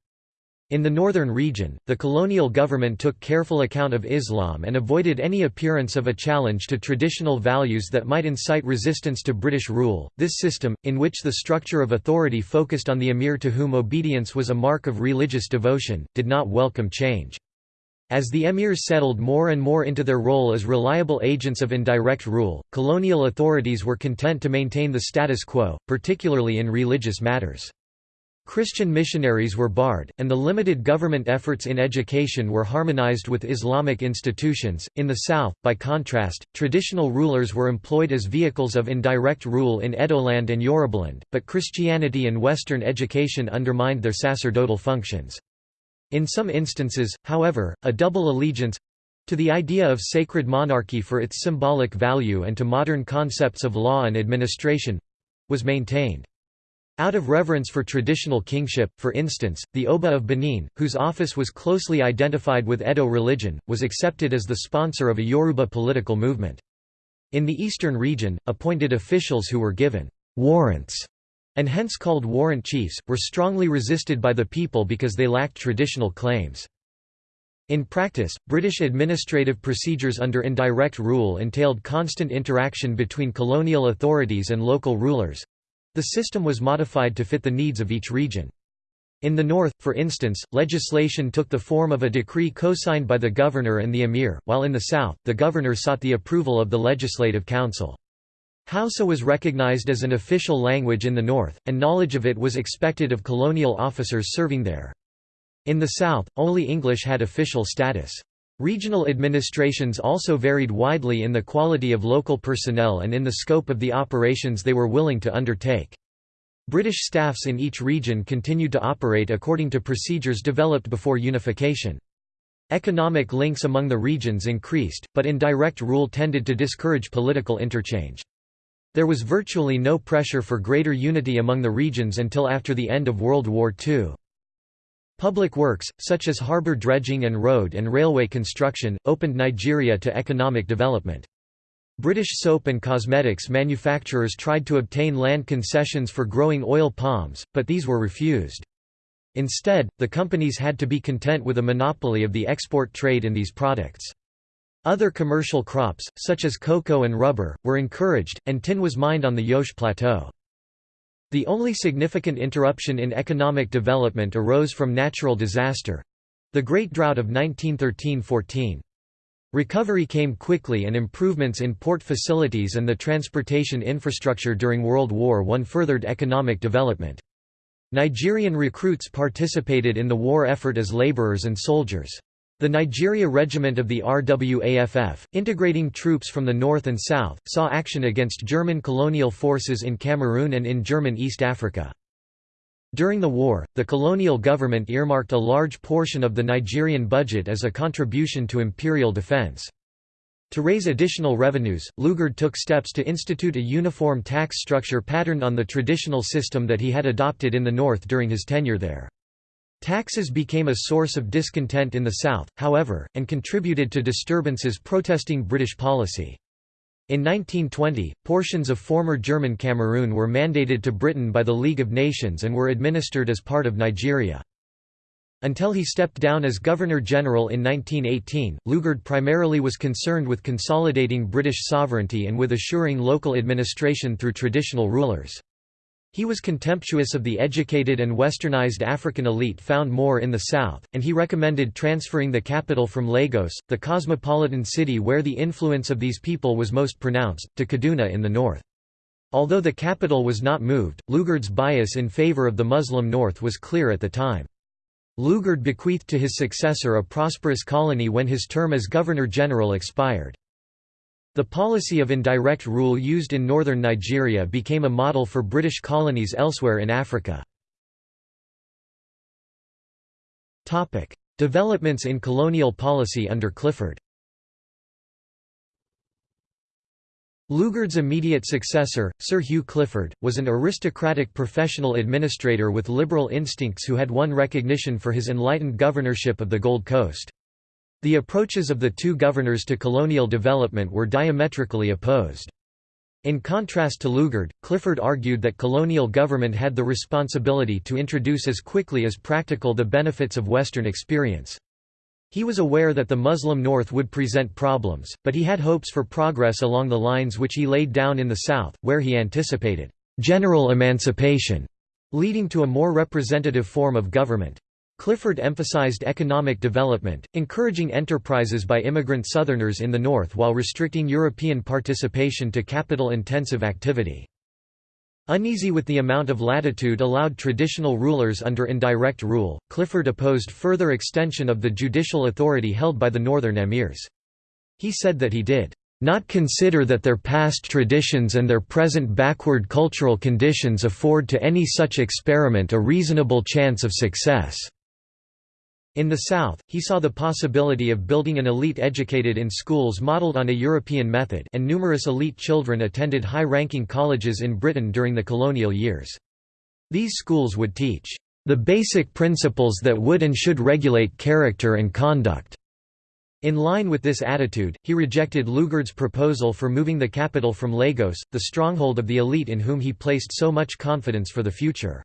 A: In the northern region, the colonial government took careful account of Islam and avoided any appearance of a challenge to traditional values that might incite resistance to British rule. This system, in which the structure of authority focused on the emir to whom obedience was a mark of religious devotion, did not welcome change. As the emirs settled more and more into their role as reliable agents of indirect rule, colonial authorities were content to maintain the status quo, particularly in religious matters. Christian missionaries were barred, and the limited government efforts in education were harmonized with Islamic institutions. In the south, by contrast, traditional rulers were employed as vehicles of indirect rule in Edoland and Yorubaland, but Christianity and Western education undermined their sacerdotal functions. In some instances, however, a double allegiance—to the idea of sacred monarchy for its symbolic value and to modern concepts of law and administration—was maintained. Out of reverence for traditional kingship, for instance, the Oba of Benin, whose office was closely identified with Edo religion, was accepted as the sponsor of a Yoruba political movement. In the eastern region, appointed officials who were given warrants and hence called warrant chiefs, were strongly resisted by the people because they lacked traditional claims. In practice, British administrative procedures under indirect rule entailed constant interaction between colonial authorities and local rulers. The system was modified to fit the needs of each region. In the north, for instance, legislation took the form of a decree co-signed by the governor and the emir, while in the south, the governor sought the approval of the legislative council. Hausa was recognized as an official language in the north, and knowledge of it was expected of colonial officers serving there. In the south, only English had official status. Regional administrations also varied widely in the quality of local personnel and in the scope of the operations they were willing to undertake. British staffs in each region continued to operate according to procedures developed before unification. Economic links among the regions increased, but indirect rule tended to discourage political interchange. There was virtually no pressure for greater unity among the regions until after the end of World War II. Public works, such as harbour dredging and road and railway construction, opened Nigeria to economic development. British soap and cosmetics manufacturers tried to obtain land concessions for growing oil palms, but these were refused. Instead, the companies had to be content with a monopoly of the export trade in these products. Other commercial crops, such as cocoa and rubber, were encouraged, and tin was mined on the Jos Plateau. The only significant interruption in economic development arose from natural disaster—the Great Drought of 1913–14. Recovery came quickly and improvements in port facilities and the transportation infrastructure during World War I furthered economic development. Nigerian recruits participated in the war effort as laborers and soldiers. The Nigeria Regiment of the RWAFF, integrating troops from the north and south, saw action against German colonial forces in Cameroon and in German East Africa. During the war, the colonial government earmarked a large portion of the Nigerian budget as a contribution to imperial defense. To raise additional revenues, Lugard took steps to institute a uniform tax structure patterned on the traditional system that he had adopted in the north during his tenure there. Taxes became a source of discontent in the south, however, and contributed to disturbances protesting British policy. In 1920, portions of former German Cameroon were mandated to Britain by the League of Nations and were administered as part of Nigeria. Until he stepped down as Governor-General in 1918, Lugard primarily was concerned with consolidating British sovereignty and with assuring local administration through traditional rulers. He was contemptuous of the educated and westernized African elite found more in the south, and he recommended transferring the capital from Lagos, the cosmopolitan city where the influence of these people was most pronounced, to Kaduna in the north. Although the capital was not moved, Lugard's bias in favor of the Muslim north was clear at the time. Lugard bequeathed to his successor a prosperous colony when his term as Governor-General expired. The policy of indirect rule used in northern Nigeria became a model for British colonies elsewhere in Africa. Developments in colonial policy under Clifford Lugard's immediate successor, Sir Hugh Clifford, was an aristocratic professional administrator with liberal instincts who had won recognition for his enlightened governorship of the Gold Coast. The approaches of the two governors to colonial development were diametrically opposed. In contrast to Lugard, Clifford argued that colonial government had the responsibility to introduce as quickly as practical the benefits of Western experience. He was aware that the Muslim North would present problems, but he had hopes for progress along the lines which he laid down in the South, where he anticipated general emancipation, leading to a more representative form of government. Clifford emphasized economic development, encouraging enterprises by immigrant Southerners in the North while restricting European participation to capital-intensive activity. Uneasy with the amount of latitude allowed traditional rulers under indirect rule, Clifford opposed further extension of the judicial authority held by the northern emirs. He said that he did not consider that their past traditions and their present backward cultural conditions afford to any such experiment a reasonable chance of success. In the South, he saw the possibility of building an elite educated in schools modeled on a European method and numerous elite children attended high-ranking colleges in Britain during the colonial years. These schools would teach the basic principles that would and should regulate character and conduct. In line with this attitude, he rejected Lugard's proposal for moving the capital from Lagos, the stronghold of the elite in whom he placed so much confidence for the future.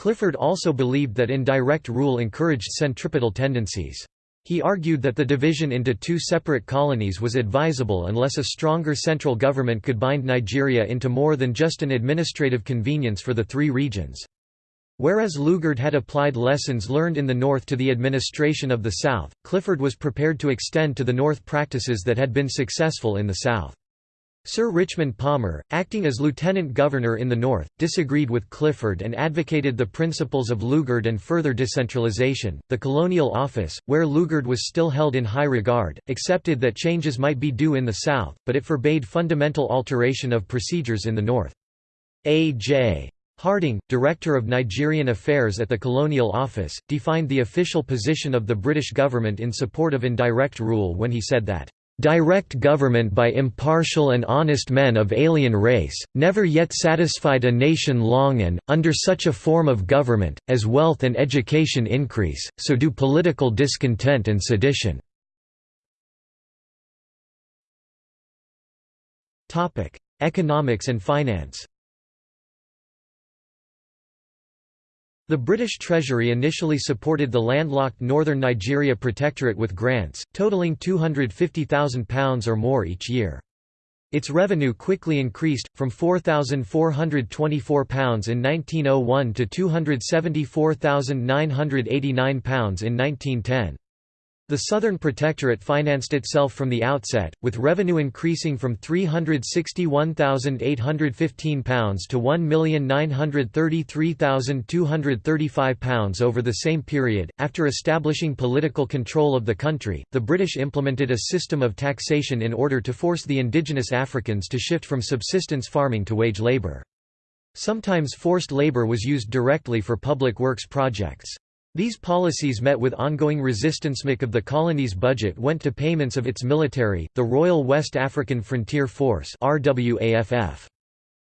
A: Clifford also believed that indirect rule encouraged centripetal tendencies. He argued that the division into two separate colonies was advisable unless a stronger central government could bind Nigeria into more than just an administrative convenience for the three regions. Whereas Lugard had applied lessons learned in the North to the administration of the South, Clifford was prepared to extend to the North practices that had been successful in the South. Sir Richmond Palmer, acting as lieutenant governor in the north, disagreed with Clifford and advocated the principles of Lugard and further decentralization. The Colonial Office, where Lugard was still held in high regard, accepted that changes might be due in the south, but it forbade fundamental alteration of procedures in the north. A. J. Harding, Director of Nigerian Affairs at the Colonial Office, defined the official position of the British government in support of indirect rule when he said that, "...direct government by impartial and honest men of alien race, never yet satisfied a nation long and, under such a form of government, as wealth and education increase, so do political discontent and sedition." Economics and finance The British Treasury initially supported the landlocked northern Nigeria Protectorate with grants, totaling £250,000 or more each year. Its revenue quickly increased, from £4,424 in 1901 to £274,989 in 1910. The Southern Protectorate financed itself from the outset, with revenue increasing from £361,815 to £1,933,235 over the same period. After establishing political control of the country, the British implemented a system of taxation in order to force the indigenous Africans to shift from subsistence farming to wage labour. Sometimes forced labour was used directly for public works projects. These policies met with ongoing resistance. MAC of the colony's budget went to payments of its military, the Royal West African Frontier Force RWAFF.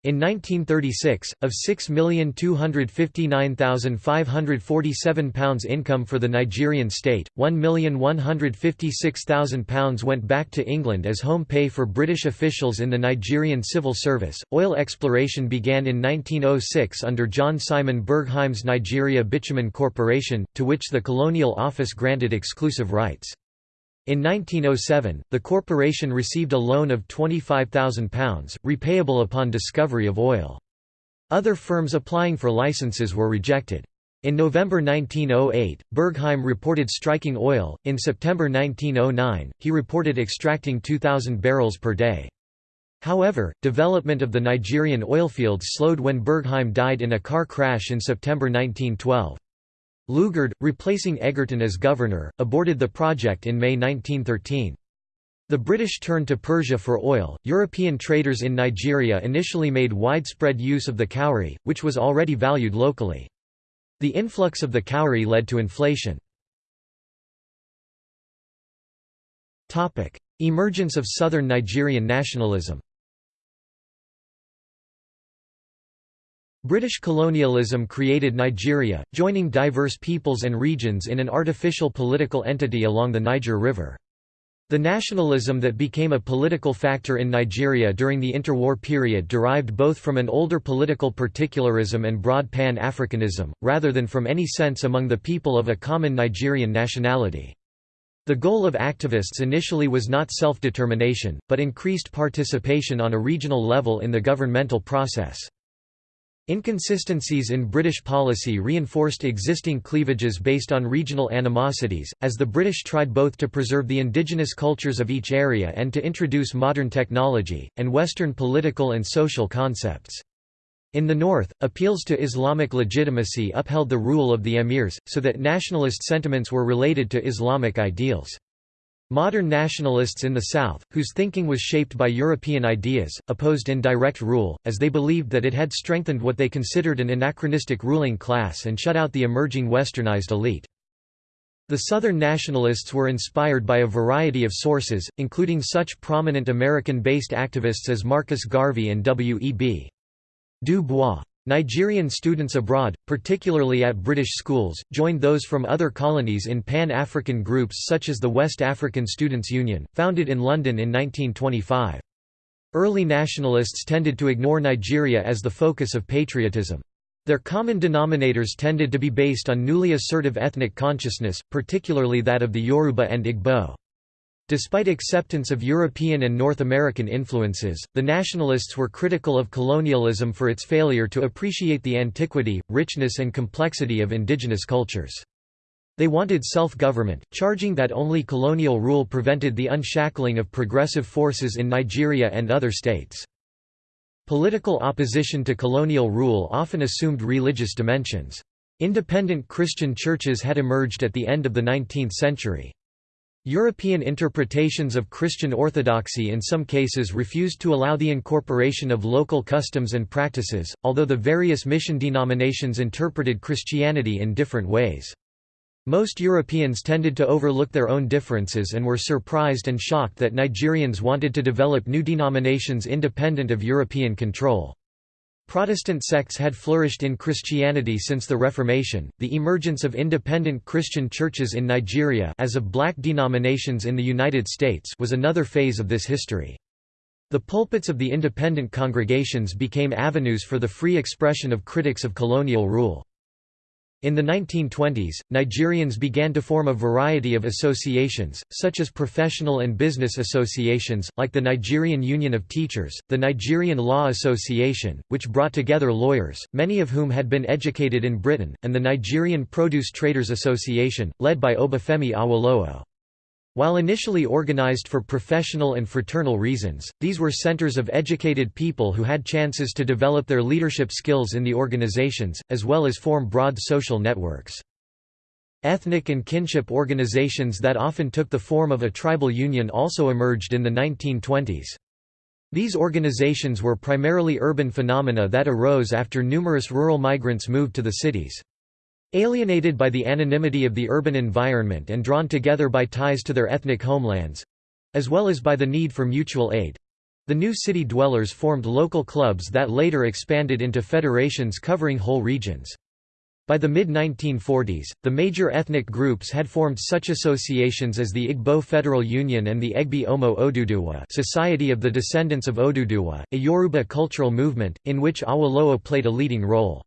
A: In 1936, of £6,259,547 income for the Nigerian state, £1,156,000 went back to England as home pay for British officials in the Nigerian civil service. Oil exploration began in 1906 under John Simon Bergheim's Nigeria Bitumen Corporation, to which the Colonial Office granted exclusive rights. In 1907, the corporation received a loan of £25,000, repayable upon discovery of oil. Other firms applying for licenses were rejected. In November 1908, Bergheim reported striking oil. In September 1909, he reported extracting 2,000 barrels per day. However, development of the Nigerian oilfields slowed when Bergheim died in a car crash in September 1912. Lugard, replacing Egerton as governor, aborted the project in May 1913. The British turned to Persia for oil. European traders in Nigeria initially made widespread use of the cowrie, which was already valued locally. The influx of the cowrie led to inflation. Emergence of southern Nigerian nationalism British colonialism created Nigeria, joining diverse peoples and regions in an artificial political entity along the Niger River. The nationalism that became a political factor in Nigeria during the interwar period derived both from an older political particularism and broad Pan-Africanism, rather than from any sense among the people of a common Nigerian nationality. The goal of activists initially was not self-determination, but increased participation on a regional level in the governmental process. Inconsistencies in British policy reinforced existing cleavages based on regional animosities, as the British tried both to preserve the indigenous cultures of each area and to introduce modern technology, and Western political and social concepts. In the north, appeals to Islamic legitimacy upheld the rule of the emirs, so that nationalist sentiments were related to Islamic ideals. Modern nationalists in the South, whose thinking was shaped by European ideas, opposed indirect rule, as they believed that it had strengthened what they considered an anachronistic ruling class and shut out the emerging westernized elite. The Southern nationalists were inspired by a variety of sources, including such prominent American-based activists as Marcus Garvey and W. E. B. Du Bois. Nigerian students abroad, particularly at British schools, joined those from other colonies in Pan-African groups such as the West African Students' Union, founded in London in 1925. Early nationalists tended to ignore Nigeria as the focus of patriotism. Their common denominators tended to be based on newly assertive ethnic consciousness, particularly that of the Yoruba and Igbo. Despite acceptance of European and North American influences, the nationalists were critical of colonialism for its failure to appreciate the antiquity, richness and complexity of indigenous cultures. They wanted self-government, charging that only colonial rule prevented the unshackling of progressive forces in Nigeria and other states. Political opposition to colonial rule often assumed religious dimensions. Independent Christian churches had emerged at the end of the 19th century. European interpretations of Christian orthodoxy in some cases refused to allow the incorporation of local customs and practices, although the various mission denominations interpreted Christianity in different ways. Most Europeans tended to overlook their own differences and were surprised and shocked that Nigerians wanted to develop new denominations independent of European control. Protestant sects had flourished in Christianity since the Reformation. The emergence of independent Christian churches in Nigeria as of black denominations in the United States was another phase of this history. The pulpits of the independent congregations became avenues for the free expression of critics of colonial rule. In the 1920s, Nigerians began to form a variety of associations, such as professional and business associations, like the Nigerian Union of Teachers, the Nigerian Law Association, which brought together lawyers, many of whom had been educated in Britain, and the Nigerian Produce Traders Association, led by Obafemi Awolowo. While initially organized for professional and fraternal reasons, these were centers of educated people who had chances to develop their leadership skills in the organizations, as well as form broad social networks. Ethnic and kinship organizations that often took the form of a tribal union also emerged in the 1920s. These organizations were primarily urban phenomena that arose after numerous rural migrants moved to the cities. Alienated by the anonymity of the urban environment and drawn together by ties to their ethnic homelands—as well as by the need for mutual aid—the new city dwellers formed local clubs that later expanded into federations covering whole regions. By the mid-1940s, the major ethnic groups had formed such associations as the Igbo Federal Union and the Egbe Omo Oduduwa Society of the Descendants of Oduduwa, a Yoruba cultural movement, in which Awolowo played a leading role.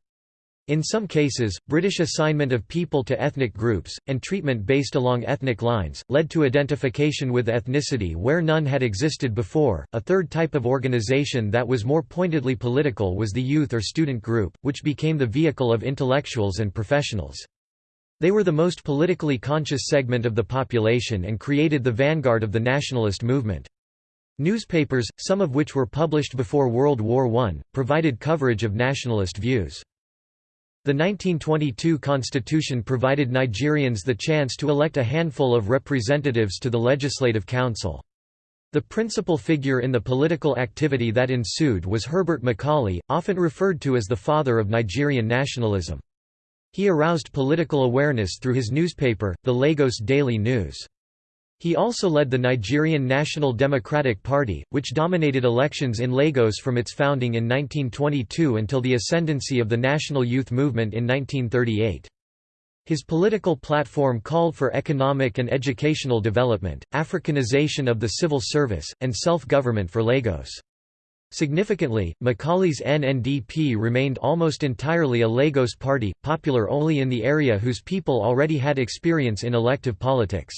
A: In some cases, British assignment of people to ethnic groups, and treatment based along ethnic lines, led to identification with ethnicity where none had existed before. A third type of organization that was more pointedly political was the youth or student group, which became the vehicle of intellectuals and professionals. They were the most politically conscious segment of the population and created the vanguard of the nationalist movement. Newspapers, some of which were published before World War I, provided coverage of nationalist views. The 1922 constitution provided Nigerians the chance to elect a handful of representatives to the Legislative Council. The principal figure in the political activity that ensued was Herbert Macaulay, often referred to as the father of Nigerian nationalism. He aroused political awareness through his newspaper, the Lagos Daily News. He also led the Nigerian National Democratic Party, which dominated elections in Lagos from its founding in 1922 until the ascendancy of the National Youth Movement in 1938. His political platform called for economic and educational development, Africanization of the civil service, and self-government for Lagos. Significantly, Macaulay's NNDP remained almost entirely a Lagos party, popular only in the area whose people already had experience in elective politics.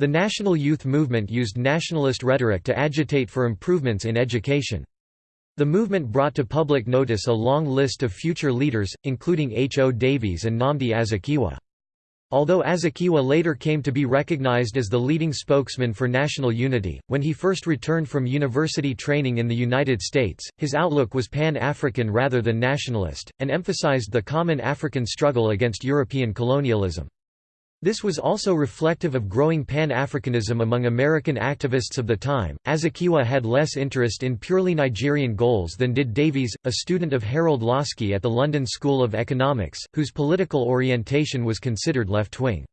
A: The National Youth Movement used nationalist rhetoric to agitate for improvements in education. The movement brought to public notice a long list of future leaders, including H. O. Davies and Nnamdi Azikiwe. Although Azikiwe later came to be recognized as the leading spokesman for national unity, when he first returned from university training in the United States, his outlook was pan-African rather than nationalist, and emphasized the common African struggle against European colonialism. This was also reflective of growing Pan-Africanism among American activists of the time. Azikiwe had less interest in purely Nigerian goals than did Davies, a student of Harold Laski at the London School of Economics, whose political orientation was considered left-wing.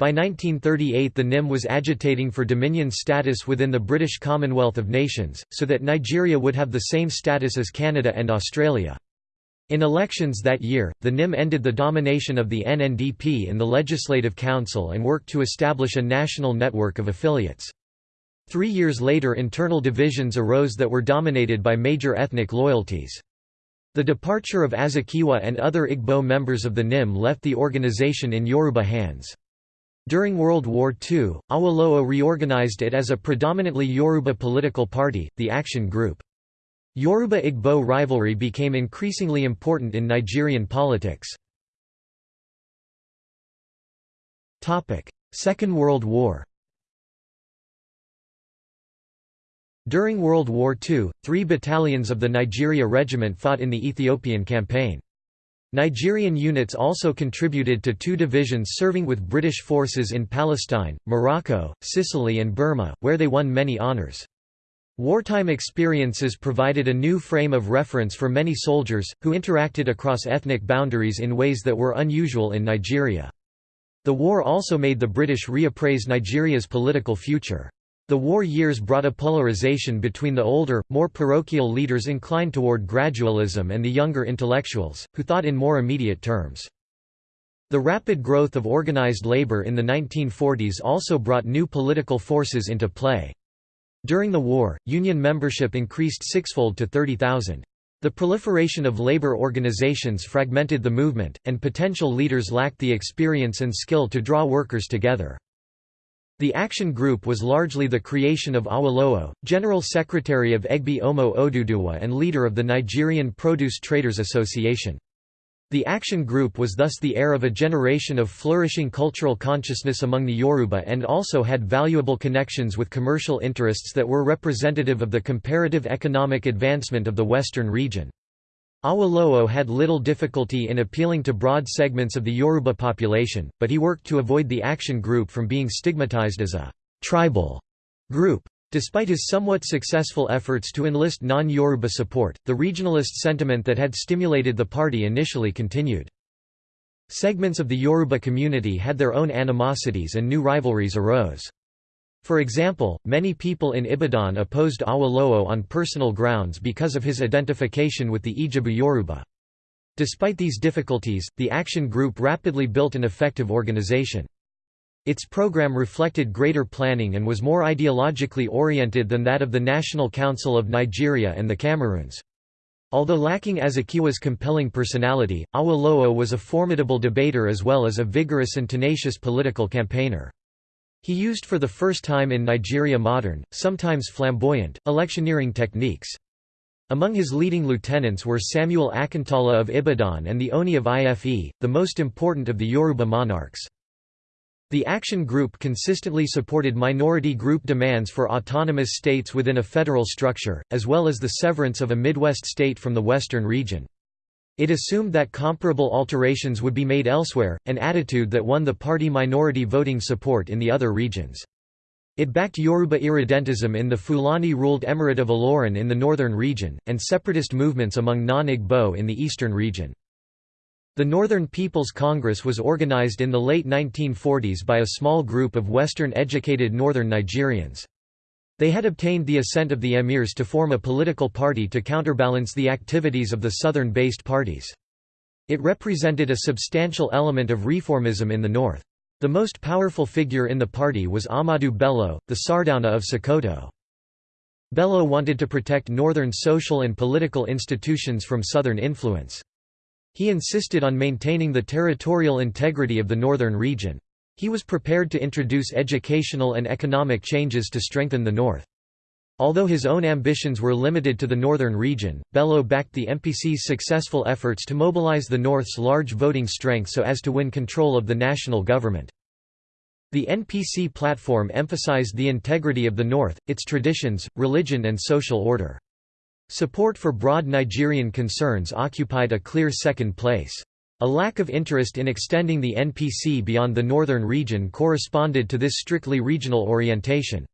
A: By 1938 the NYM was agitating for dominion status within the British Commonwealth of Nations, so that Nigeria would have the same status as Canada and Australia. In elections that year, the NYM ended the domination of the NNDP in the Legislative Council and worked to establish a national network of affiliates. Three years later internal divisions arose that were dominated by major ethnic loyalties. The departure of Azikiwe and other Igbo members of the NYM left the organization in Yoruba hands. During World War II, Awolowo reorganized it as a predominantly Yoruba political party, the Action Group. Yoruba-Igbo rivalry became increasingly important in Nigerian politics. Second World War During World War II, three battalions of the Nigeria Regiment fought in the Ethiopian campaign. Nigerian units also contributed to two divisions serving with British forces in Palestine, Morocco, Sicily and Burma, where they won many honours. Wartime experiences provided a new frame of reference for many soldiers, who interacted across ethnic boundaries in ways that were unusual in Nigeria. The war also made the British reappraise Nigeria's political future. The war years brought a polarization between the older, more parochial leaders inclined toward gradualism and the younger intellectuals, who thought in more immediate terms. The rapid growth of organized labor in the 1940s also brought new political forces into play. During the war, union membership increased sixfold to 30,000. The proliferation of labor organizations fragmented the movement, and potential leaders lacked the experience and skill to draw workers together. The Action Group was largely the creation of Awolowo, General Secretary of Egbe Omo Oduduwa and leader of the Nigerian Produce Traders Association. The Action Group was thus the heir of a generation of flourishing cultural consciousness among the Yoruba and also had valuable connections with commercial interests that were representative of the comparative economic advancement of the western region. Awolowo had little difficulty in appealing to broad segments of the Yoruba population, but he worked to avoid the action group from being stigmatized as a «tribal» group. Despite his somewhat successful efforts to enlist non-Yoruba support, the regionalist sentiment that had stimulated the party initially continued. Segments of the Yoruba community had their own animosities and new rivalries arose. For example, many people in Ibadan opposed Awolowo on personal grounds because of his identification with the Ijebu Yoruba. Despite these difficulties, the Action Group rapidly built an effective organization. Its program reflected greater planning and was more ideologically oriented than that of the National Council of Nigeria and the Cameroons. Although lacking Azikiwe's compelling personality, Awolowo was a formidable debater as well as a vigorous and tenacious political campaigner. He used for the first time in Nigeria modern, sometimes flamboyant, electioneering techniques. Among his leading lieutenants were Samuel Akintola of Ibadan and the Oni of Ife, the most important of the Yoruba monarchs. The Action Group consistently supported minority group demands for autonomous states within a federal structure, as well as the severance of a Midwest state from the Western region. It assumed that comparable alterations would be made elsewhere, an attitude that won the party minority voting support in the other regions. It backed Yoruba irredentism in the Fulani-ruled Emirate of Ilorin in the northern region, and separatist movements among non-Igbo in the eastern region. The Northern People's Congress was organized in the late 1940s by a small group of Western-educated northern Nigerians. They had obtained the assent of the emirs to form a political party to counterbalance the activities of the southern-based parties. It represented a substantial element of reformism in the north. The most powerful figure in the party was Ahmadu Bello, the Sardauna of Sokoto. Bello wanted to protect northern social and political institutions from southern influence. He insisted on maintaining the territorial integrity of the northern region. He was prepared to introduce educational and economic changes to strengthen the North. Although his own ambitions were limited to the northern region, Bello backed the NPC's successful efforts to mobilize the North's large voting strength so as to win control of the national government. The NPC platform emphasized the integrity of the North, its traditions, religion and social order. Support for broad Nigerian concerns occupied a clear second place. A lack of interest in extending the NPC beyond the northern region corresponded to this strictly regional orientation.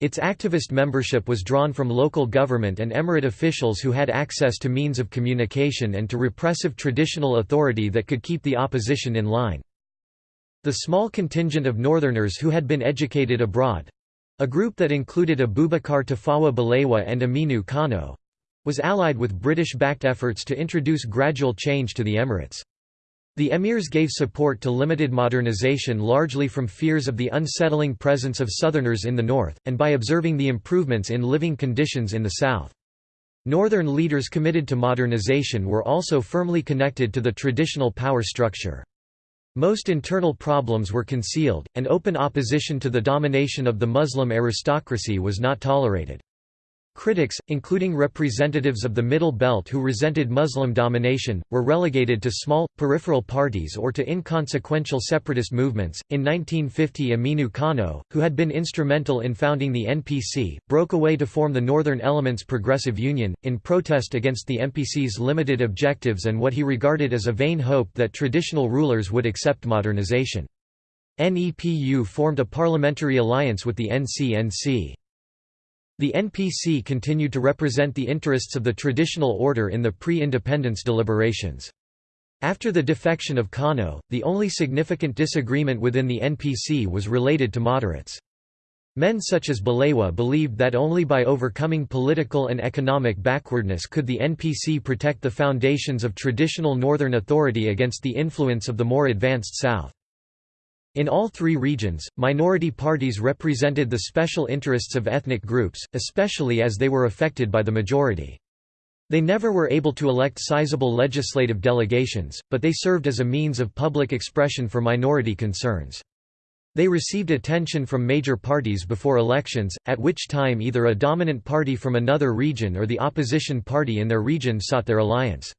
A: Its activist membership was drawn from local government and emirate officials who had access to means of communication and to repressive traditional authority that could keep the opposition in line. The small contingent of northerners who had been educated abroad—a group that included Abubakar Tafawa Balewa and Aminu Kano—was allied with British-backed efforts to introduce gradual change to the emirates. The emirs gave support to limited modernization largely from fears of the unsettling presence of southerners in the north, and by observing the improvements in living conditions in the south. Northern leaders committed to modernization were also firmly connected to the traditional power structure. Most internal problems were concealed, and open opposition to the domination of the Muslim aristocracy was not tolerated. Critics, including representatives of the Middle Belt who resented Muslim domination, were relegated to small, peripheral parties or to inconsequential separatist movements. In 1950, Aminu Kano, who had been instrumental in founding the NPC, broke away to form the Northern Elements Progressive Union, in protest against the NPC's limited objectives and what he regarded as a vain hope that traditional rulers would accept modernization. NEPU formed a parliamentary alliance with the NCNC. The NPC continued to represent the interests of the traditional order in the pre-independence deliberations. After the defection of Kano, the only significant disagreement within the NPC was related to moderates. Men such as Balewa believed that only by overcoming political and economic backwardness could the NPC protect the foundations of traditional Northern authority against the influence of the more advanced South. In all three regions, minority parties represented the special interests of ethnic groups, especially as they were affected by the majority. They never were able to elect sizable legislative delegations, but they served as a means of public expression for minority concerns. They received attention from major parties before elections, at which time either a dominant party from another region or the opposition party in their region sought their alliance.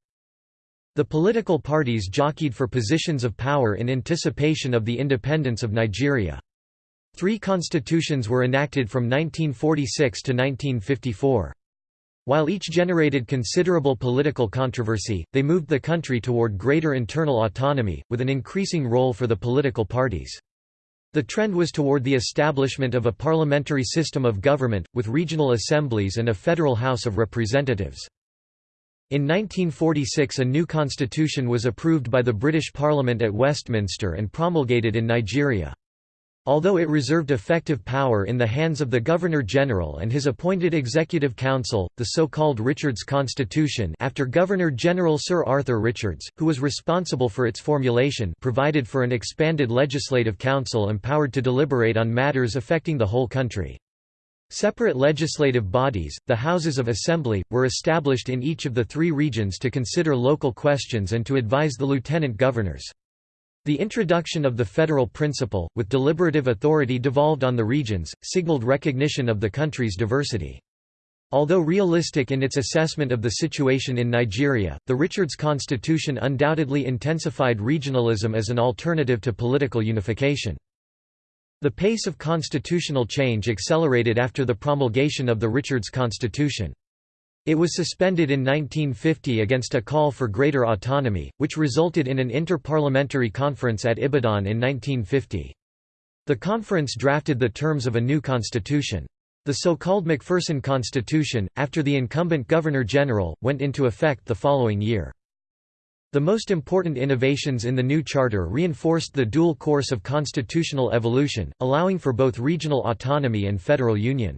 A: The political parties jockeyed for positions of power in anticipation of the independence of Nigeria. Three constitutions were enacted from 1946 to 1954. While each generated considerable political controversy, they moved the country toward greater internal autonomy, with an increasing role for the political parties. The trend was toward the establishment of a parliamentary system of government, with regional assemblies and a federal House of Representatives. In 1946 a new constitution was approved by the British Parliament at Westminster and promulgated in Nigeria. Although it reserved effective power in the hands of the Governor-General and his appointed Executive Council, the so-called Richards Constitution after Governor-General Sir Arthur Richards, who was responsible for its formulation provided for an expanded legislative council empowered to deliberate on matters affecting the whole country. Separate legislative bodies, the Houses of Assembly, were established in each of the three regions to consider local questions and to advise the lieutenant governors. The introduction of the federal principle, with deliberative authority devolved on the regions, signaled recognition of the country's diversity. Although realistic in its assessment of the situation in Nigeria, the Richards Constitution undoubtedly intensified regionalism as an alternative to political unification. The pace of constitutional change accelerated after the promulgation of the Richards Constitution. It was suspended in 1950 against a call for greater autonomy, which resulted in an inter-parliamentary conference at Ibadan in 1950. The conference drafted the terms of a new constitution. The so-called Macpherson Constitution, after the incumbent Governor-General, went into effect the following year. The most important innovations in the new charter reinforced the dual course of constitutional evolution, allowing for both regional autonomy and federal union.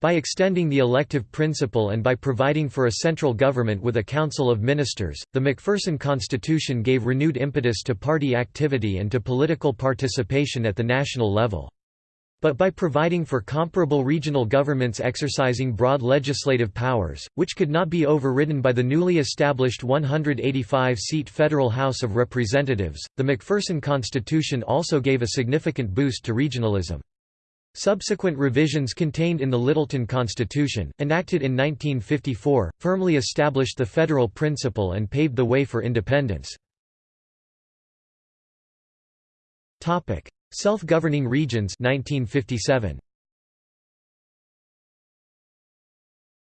A: By extending the elective principle and by providing for a central government with a council of ministers, the Macpherson Constitution gave renewed impetus to party activity and to political participation at the national level. But by providing for comparable regional governments exercising broad legislative powers, which could not be overridden by the newly established 185-seat Federal House of Representatives, the Macpherson Constitution also gave a significant boost to regionalism. Subsequent revisions contained in the Lyttelton Constitution, enacted in 1954, firmly established the federal principle and paved the way for independence. Self-governing regions 1957.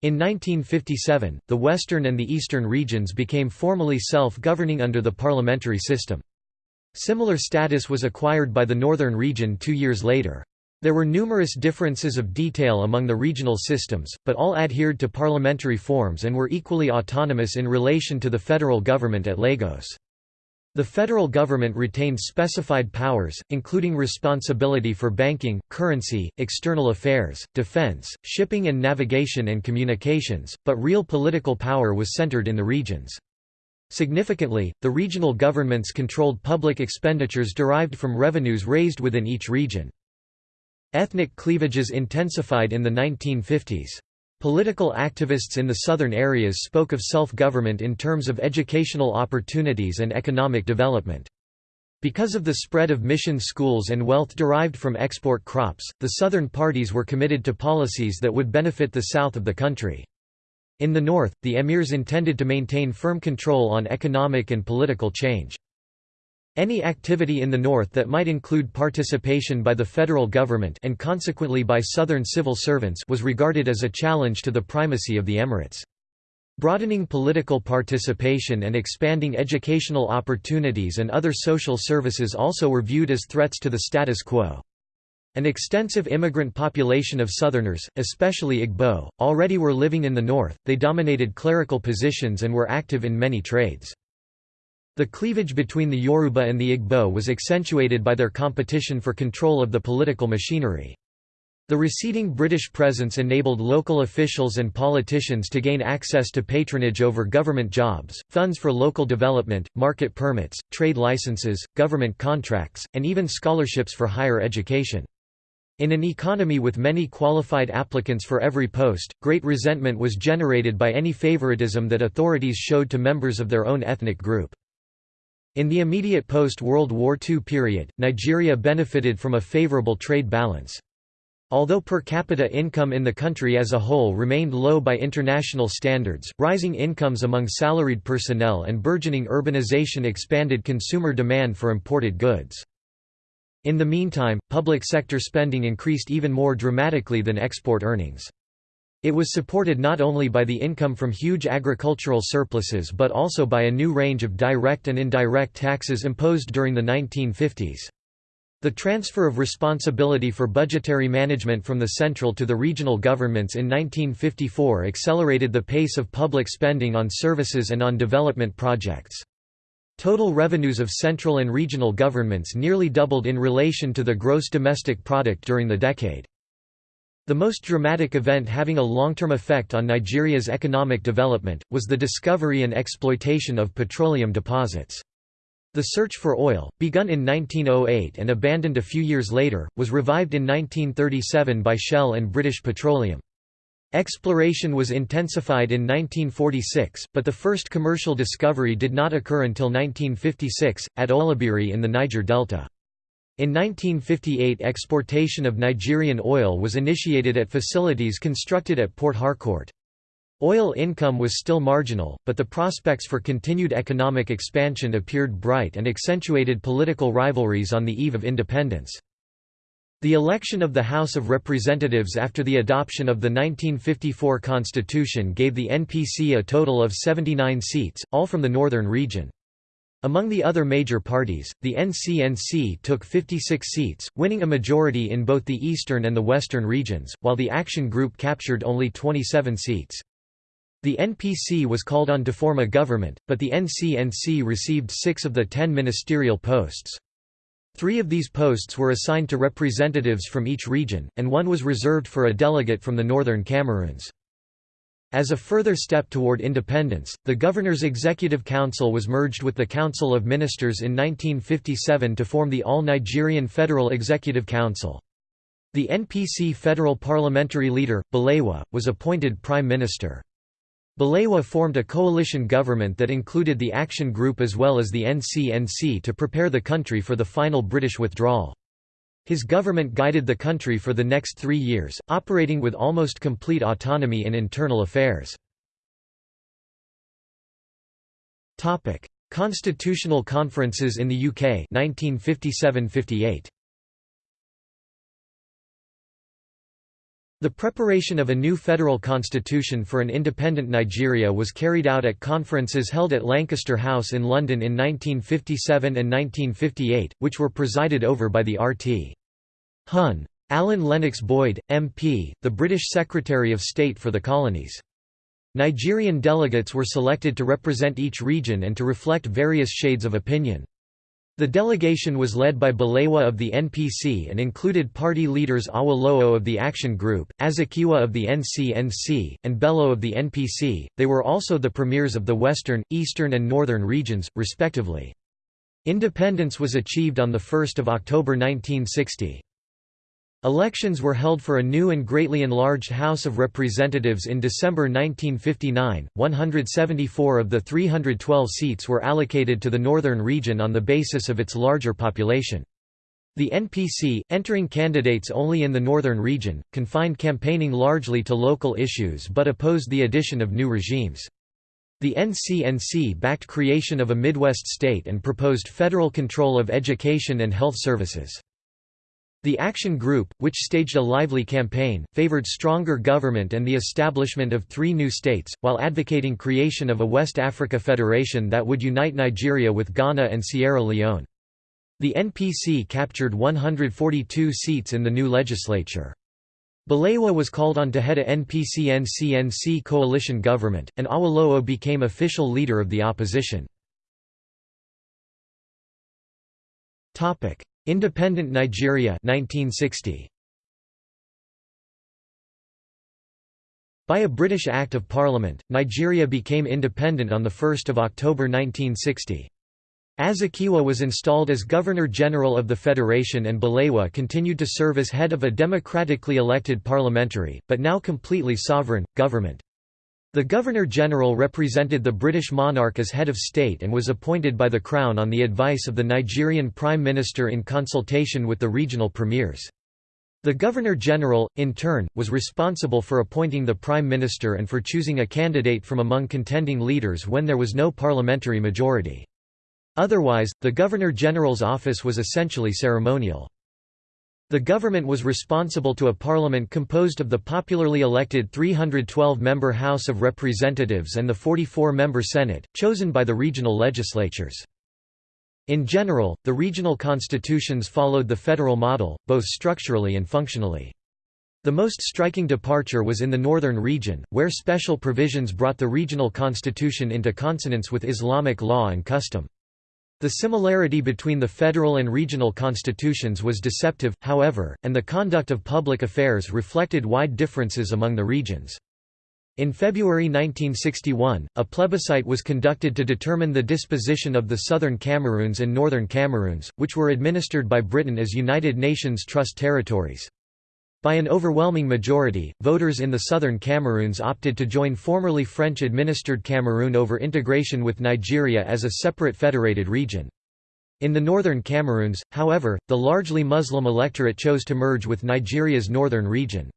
A: In 1957, the western and the eastern regions became formally self-governing under the parliamentary system. Similar status was acquired by the northern region two years later. There were numerous differences of detail among the regional systems, but all adhered to parliamentary forms and were equally autonomous in relation to the federal government at Lagos. The federal government retained specified powers, including responsibility for banking, currency, external affairs, defense, shipping and navigation and communications, but real political power was centered in the regions. Significantly, the regional governments controlled public expenditures derived from revenues raised within each region. Ethnic cleavages intensified in the 1950s. Political activists in the southern areas spoke of self-government in terms of educational opportunities and economic development. Because of the spread of mission schools and wealth derived from export crops, the southern parties were committed to policies that would benefit the south of the country. In the north, the emirs intended to maintain firm control on economic and political change. Any activity in the north that might include participation by the federal government and consequently by southern civil servants was regarded as a challenge to the primacy of the emirates. Broadening political participation and expanding educational opportunities and other social services also were viewed as threats to the status quo. An extensive immigrant population of Southerners, especially Igbo, already were living in the north, they dominated clerical positions and were active in many trades. The cleavage between the Yoruba and the Igbo was accentuated by their competition for control of the political machinery. The receding British presence enabled local officials and politicians to gain access to patronage over government jobs, funds for local development, market permits, trade licenses, government contracts, and even scholarships for higher education. In an economy with many qualified applicants for every post, great resentment was generated by any favoritism that authorities showed to members of their own ethnic group. In the immediate post-World War II period, Nigeria benefited from a favorable trade balance. Although per capita income in the country as a whole remained low by international standards, rising incomes among salaried personnel and burgeoning urbanization expanded consumer demand for imported goods. In the meantime, public sector spending increased even more dramatically than export earnings. It was supported not only by the income from huge agricultural surpluses but also by a new range of direct and indirect taxes imposed during the 1950s. The transfer of responsibility for budgetary management from the central to the regional governments in 1954 accelerated the pace of public spending on services and on development projects. Total revenues of central and regional governments nearly doubled in relation to the gross domestic product during the decade. The most dramatic event having a long-term effect on Nigeria's economic development, was the discovery and exploitation of petroleum deposits. The search for oil, begun in 1908 and abandoned a few years later, was revived in 1937 by Shell and British Petroleum. Exploration was intensified in 1946, but the first commercial discovery did not occur until 1956, at Oloibiri in the Niger Delta. In 1958 exportation of Nigerian oil was initiated at facilities constructed at Port Harcourt. Oil income was still marginal, but the prospects for continued economic expansion appeared bright and accentuated political rivalries on the eve of independence. The election of the House of Representatives after the adoption of the 1954 Constitution gave the NPC a total of 79 seats, all from the northern region. Among the other major parties, the NCNC took 56 seats, winning a majority in both the eastern and the western regions, while the Action Group captured only 27 seats. The NPC was called on to form a government, but the NCNC received six of the ten ministerial posts. Three of these posts were assigned to representatives from each region, and one was reserved for a delegate from the northern Cameroons. As a further step toward independence, the Governor's Executive Council was merged with the Council of Ministers in 1957 to form the All-Nigerian Federal Executive Council. The NPC federal parliamentary leader, Balewa, was appointed Prime Minister. Balewa formed a coalition government that included the Action Group as well as the NCNC to prepare the country for the final British withdrawal. His government guided the country for the next three years, operating with almost complete autonomy in internal affairs. Constitutional conferences in the UK 1957–58 The preparation of a new federal constitution for an independent Nigeria was carried out at conferences held at Lancaster House in London in 1957 and 1958, which were presided over by the RT. Hun. Alan Lennox Boyd, MP, the British Secretary of State for the Colonies. Nigerian delegates were selected to represent each region and to reflect various shades of opinion. The delegation was led by Balewa of the NPC and included party leaders Awolowo of the Action Group, Azikiwe of the NCNC, and Bello of the NPC. They were also the premiers of the western, eastern and northern regions, respectively. Independence was achieved on 1 October 1960. Elections were held for a new and greatly enlarged House of Representatives in December 1959. 174 of the 312 seats were allocated to the northern region on the basis of its larger population. The NPC, entering candidates only in the northern region, confined campaigning largely to local issues but opposed the addition of new regimes. The NCNC backed creation of a Midwest state and proposed federal control of education and health services. The Action Group, which staged a lively campaign, favored stronger government and the establishment of three new states, while advocating creation of a West Africa Federation that would unite Nigeria with Ghana and Sierra Leone. The NPC captured 142 seats in the new legislature. Balewa was called on to head a NPC-NCNC coalition government, and Awolowo became official leader of the opposition. Independent Nigeria 1960. By a British Act of Parliament, Nigeria became independent on 1 October 1960. Azikiwe was installed as Governor-General of the Federation and Balewa continued to serve as head of a democratically elected parliamentary, but now completely sovereign, government. The Governor-General represented the British monarch as head of state and was appointed by the Crown on the advice of the Nigerian Prime Minister in consultation with the regional premiers. The Governor-General, in turn, was responsible for appointing the Prime Minister and for choosing a candidate from among contending leaders when there was no parliamentary majority. Otherwise, the Governor-General's office was essentially ceremonial. The government was responsible to a parliament composed of the popularly elected 312-member House of Representatives and the 44-member Senate, chosen by the regional legislatures. In general, the regional constitutions followed the federal model, both structurally and functionally. The most striking departure was in the northern region, where special provisions brought the regional constitution into consonance with Islamic law and custom. The similarity between the federal and regional constitutions was deceptive, however, and the conduct of public affairs reflected wide differences among the regions. In February 1961, a plebiscite was conducted to determine the disposition of the Southern Cameroons and Northern Cameroons, which were administered by Britain as United Nations Trust territories. By an overwhelming majority, voters in the southern Cameroons opted to join formerly French-administered Cameroon over integration with Nigeria as a separate federated region. In the northern Cameroons, however, the largely Muslim electorate chose to merge with Nigeria's northern region.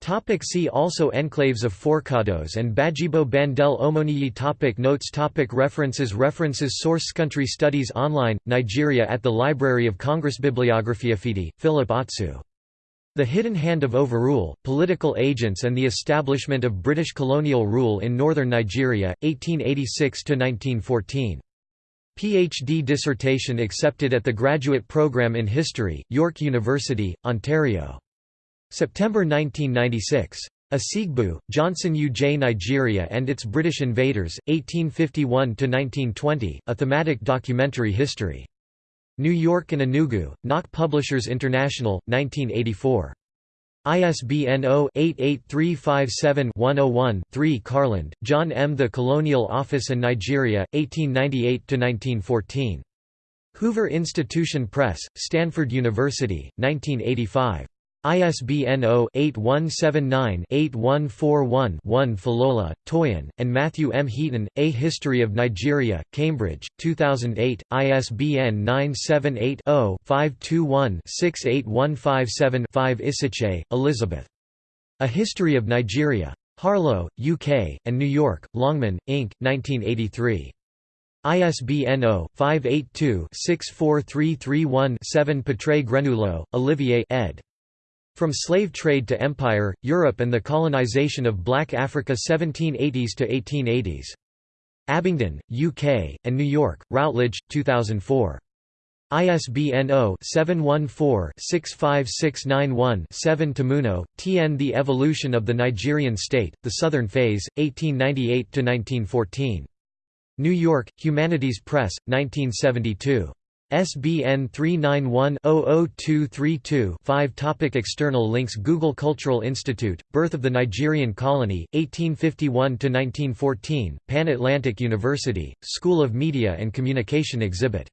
A: Topic see also Enclaves of Forcados and Badjibo Bandele Omoniyi topic Notes topic References References Source Country Studies Online, Nigeria at the Library of Congress Bibliography Afeadie, Philip Atsu the Hidden Hand of Overrule, Political Agents and the Establishment of British Colonial Rule in Northern Nigeria, 1886–1914. PhD dissertation accepted at the Graduate Programme in History, York University, Ontario. September 1996. Asiegbu, Johnson UJ Nigeria and its British Invaders, 1851–1920, a thematic documentary history. New York and Enugu, Nok Publishers International, 1984. ISBN 0-88357-101-3 Carland, John M. The Colonial Office and Nigeria, 1898–1914. Hoover Institution Press, Stanford University, 1985. ISBN 0-8179-8141-1 Falola, Toyin, and Matthew M. Heaton, A History of Nigeria, Cambridge, 2008, ISBN 978-0-521-68157-5 Isichei, Elizabeth. A History of Nigeria. Harlow, UK, and New York, Longman, Inc., 1983. ISBN 0-582-64331-7 Petre Grenouilleau, Olivier ed. From Slave Trade to Empire, Europe and the Colonization of Black Africa 1780s to 1880s. Abingdon, UK, and New York, Routledge, 2004. ISBN 0-714-65691-7 Tamuno, T. N. The Evolution of the Nigerian State, The Southern Phase, 1898–1914. New York, Humanities Press, 1972. SBN 391-00232-5 Topic External links Google Cultural Institute, Birth of the Nigerian Colony, 1851–1914, Pan Atlantic University, School of Media and Communication exhibit